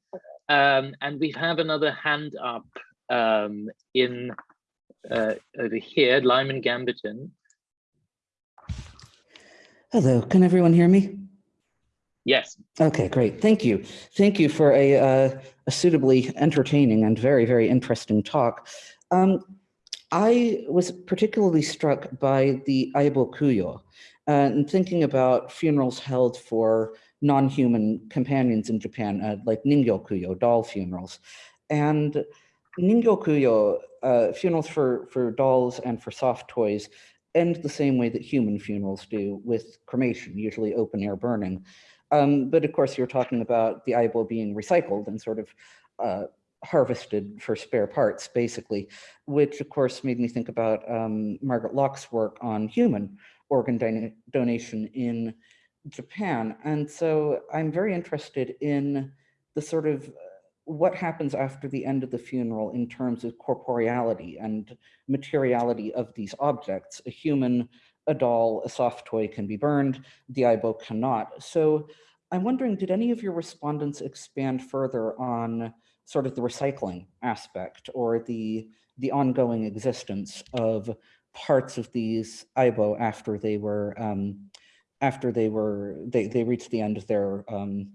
Um, and we have another hand up um, in uh, over here, Lyman Gamberton. Hello, can everyone hear me? Yes. Okay, great. Thank you. Thank you for a, uh, a suitably entertaining and very, very interesting talk. Um, I was particularly struck by the Aibo Kuyo uh, and thinking about funerals held for non-human companions in Japan, uh, like Ningyo Kuyo, doll funerals. And Ningyo Kuyo, uh, funerals for, for dolls and for soft toys, end the same way that human funerals do with cremation, usually open air burning. Um, but of course, you're talking about the aibo being recycled and sort of uh, harvested for spare parts, basically, which of course made me think about um, Margaret Lock's work on human organ donation in Japan. And so I'm very interested in the sort of uh, what happens after the end of the funeral in terms of corporeality and materiality of these objects. A human a doll, a soft toy can be burned, the aibo cannot. So I'm wondering, did any of your respondents expand further on sort of the recycling aspect or the, the ongoing existence of parts of these aibo after they were, um, after they were, they, they reached the end of their, um,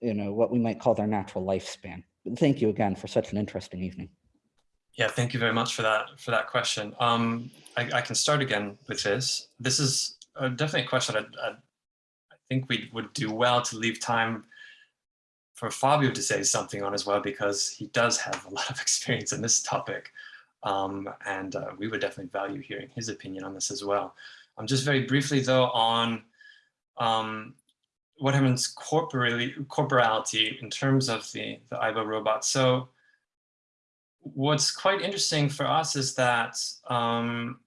you know, what we might call their natural lifespan. Thank you again for such an interesting evening. Yeah, thank you very much for that for that question. Um, I, I, can start again with this. This is a, definitely a question I, I, I think we would do well to leave time for Fabio to say something on as well, because he does have a lot of experience in this topic. Um, and uh, we would definitely value hearing his opinion on this as well. Um, just very briefly though on um, what happens corporally, corporality in terms of the, the aibo robot. So what's quite interesting for us is that um,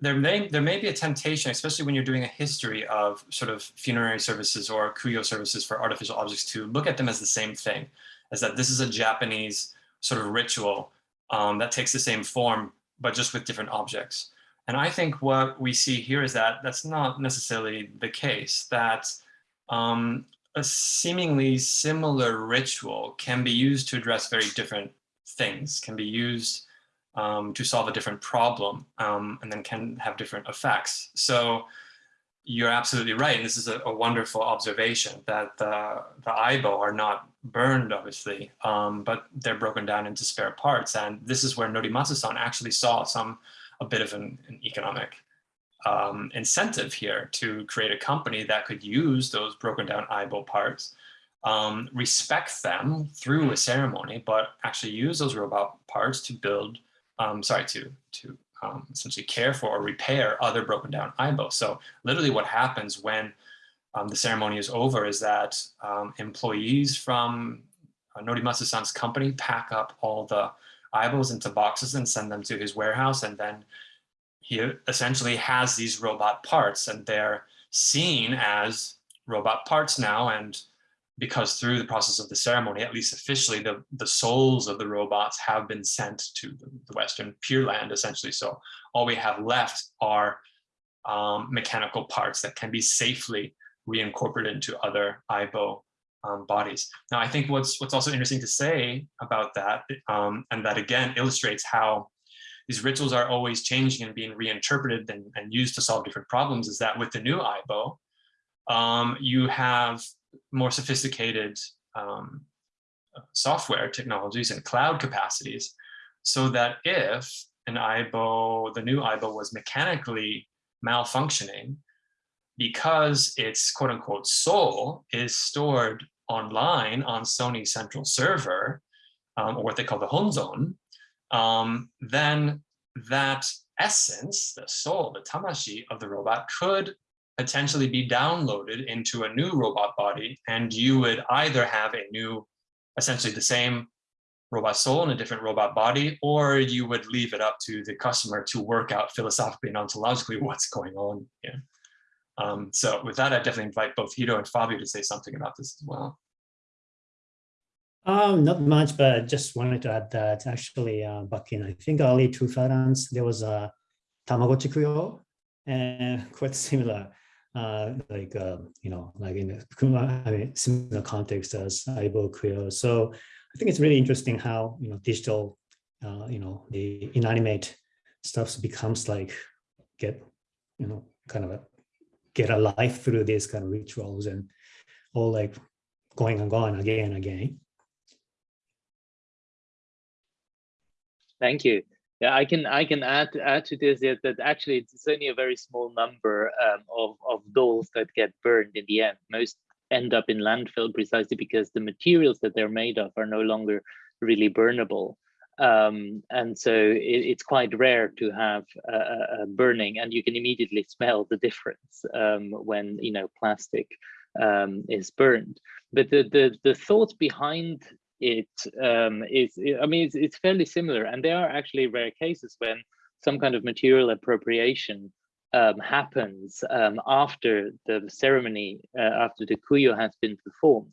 there may there may be a temptation, especially when you're doing a history of sort of funerary services or kuyo services for artificial objects, to look at them as the same thing, as that this is a Japanese sort of ritual um, that takes the same form, but just with different objects. And I think what we see here is that that's not necessarily the case, that um, a seemingly similar ritual can be used to address very different things, can be used um, to solve a different problem, um, and then can have different effects. So you're absolutely right. And this is a, a wonderful observation that the, the are not burned, obviously, um, but they're broken down into spare parts. And this is where Norimatsu-san actually saw some a bit of an, an economic um, incentive here to create a company that could use those broken down aibo parts, um, respect them through a ceremony, but actually use those robot parts to build, um, sorry, to, to um, essentially care for or repair other broken down aibo. So literally what happens when um, the ceremony is over is that um, employees from uh, Norimatsu-san's company pack up all the aibos into boxes and send them to his warehouse and then he essentially has these robot parts and they're seen as robot parts now. And because through the process of the ceremony, at least officially, the, the souls of the robots have been sent to the, the Western Pure Land, essentially. So all we have left are um, mechanical parts that can be safely reincorporated into other aibo um, bodies. Now, I think what's what's also interesting to say about that, um, and that again illustrates how these rituals are always changing and being reinterpreted and, and used to solve different problems is that with the new Aibo, um, you have more sophisticated um, software technologies and cloud capacities so that if an Aibo, the new Aibo was mechanically malfunctioning because its quote unquote soul is stored online on Sony central server, um, or what they call the honzon, um, then that essence, the soul, the tamashi of the robot could potentially be downloaded into a new robot body and you would either have a new, essentially the same robot soul in a different robot body, or you would leave it up to the customer to work out philosophically and ontologically what's going on. Um, so with that, I definitely invite both Hiro and Fabio to say something about this as well. Um, not much, but just wanted to add that actually uh, back in, I think early 2000s, there was a Tamagotchi Kuyo and quite similar, uh, like, uh, you know, like in a I mean, similar context as Aibo Kuyo. So I think it's really interesting how, you know, digital, uh, you know, the inanimate stuff becomes like get, you know, kind of a, get a life through these kind of rituals and all like going and going again and again. Thank you. Yeah, I can I can add add to this that, that actually it's only a very small number um, of of dolls that get burned in the end. Most end up in landfill precisely because the materials that they're made of are no longer really burnable. Um, and so it, it's quite rare to have a, a, burning and you can immediately smell the difference um, when you know plastic um, is burned. But the, the, the thought behind it um, is, I mean, it's, it's fairly similar. And there are actually rare cases when some kind of material appropriation um, happens um, after the ceremony, uh, after the kuyo has been performed.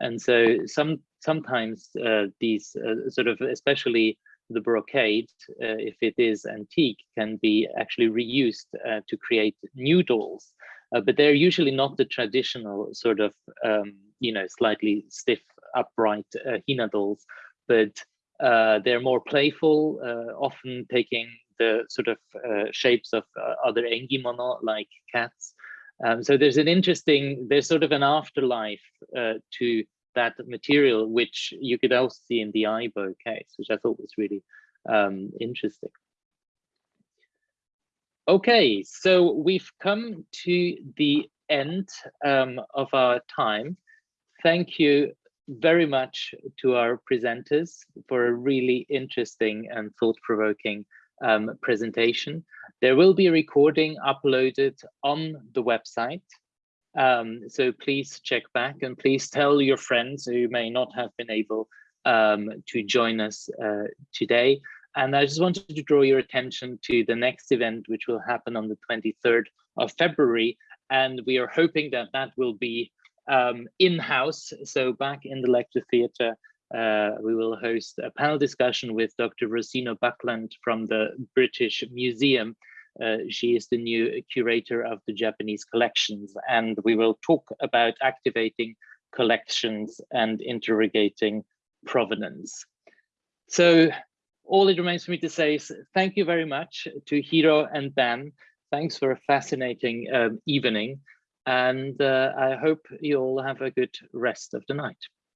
And so some sometimes uh, these uh, sort of, especially the brocade, uh, if it is antique, can be actually reused uh, to create new dolls. Uh, but they're usually not the traditional sort of, um, you know, slightly stiff, upright uh, Hina dolls, but uh, they're more playful, uh, often taking the sort of shapes of other engimono like cats. Um, so there's an interesting, there's sort of an afterlife to that material, which you could also see in the Aibo case, which I thought was really um, interesting. Okay, so we've come to the end um, of our time. Thank you very much to our presenters for a really interesting and thought-provoking um, presentation. There will be a recording uploaded on the website um, so please check back and please tell your friends who may not have been able um, to join us uh, today. And I just wanted to draw your attention to the next event, which will happen on the 23rd of February. And we are hoping that that will be um, in-house, so back in the lecture theatre. Uh, we will host a panel discussion with Dr. Rosina Buckland from the British Museum she is the new curator of the Japanese collections, and we will talk about activating collections and interrogating provenance. So all it remains for me to say is thank you very much to Hiro and Ben. Thanks for a fascinating um, evening. And uh, I hope you all have a good rest of the night.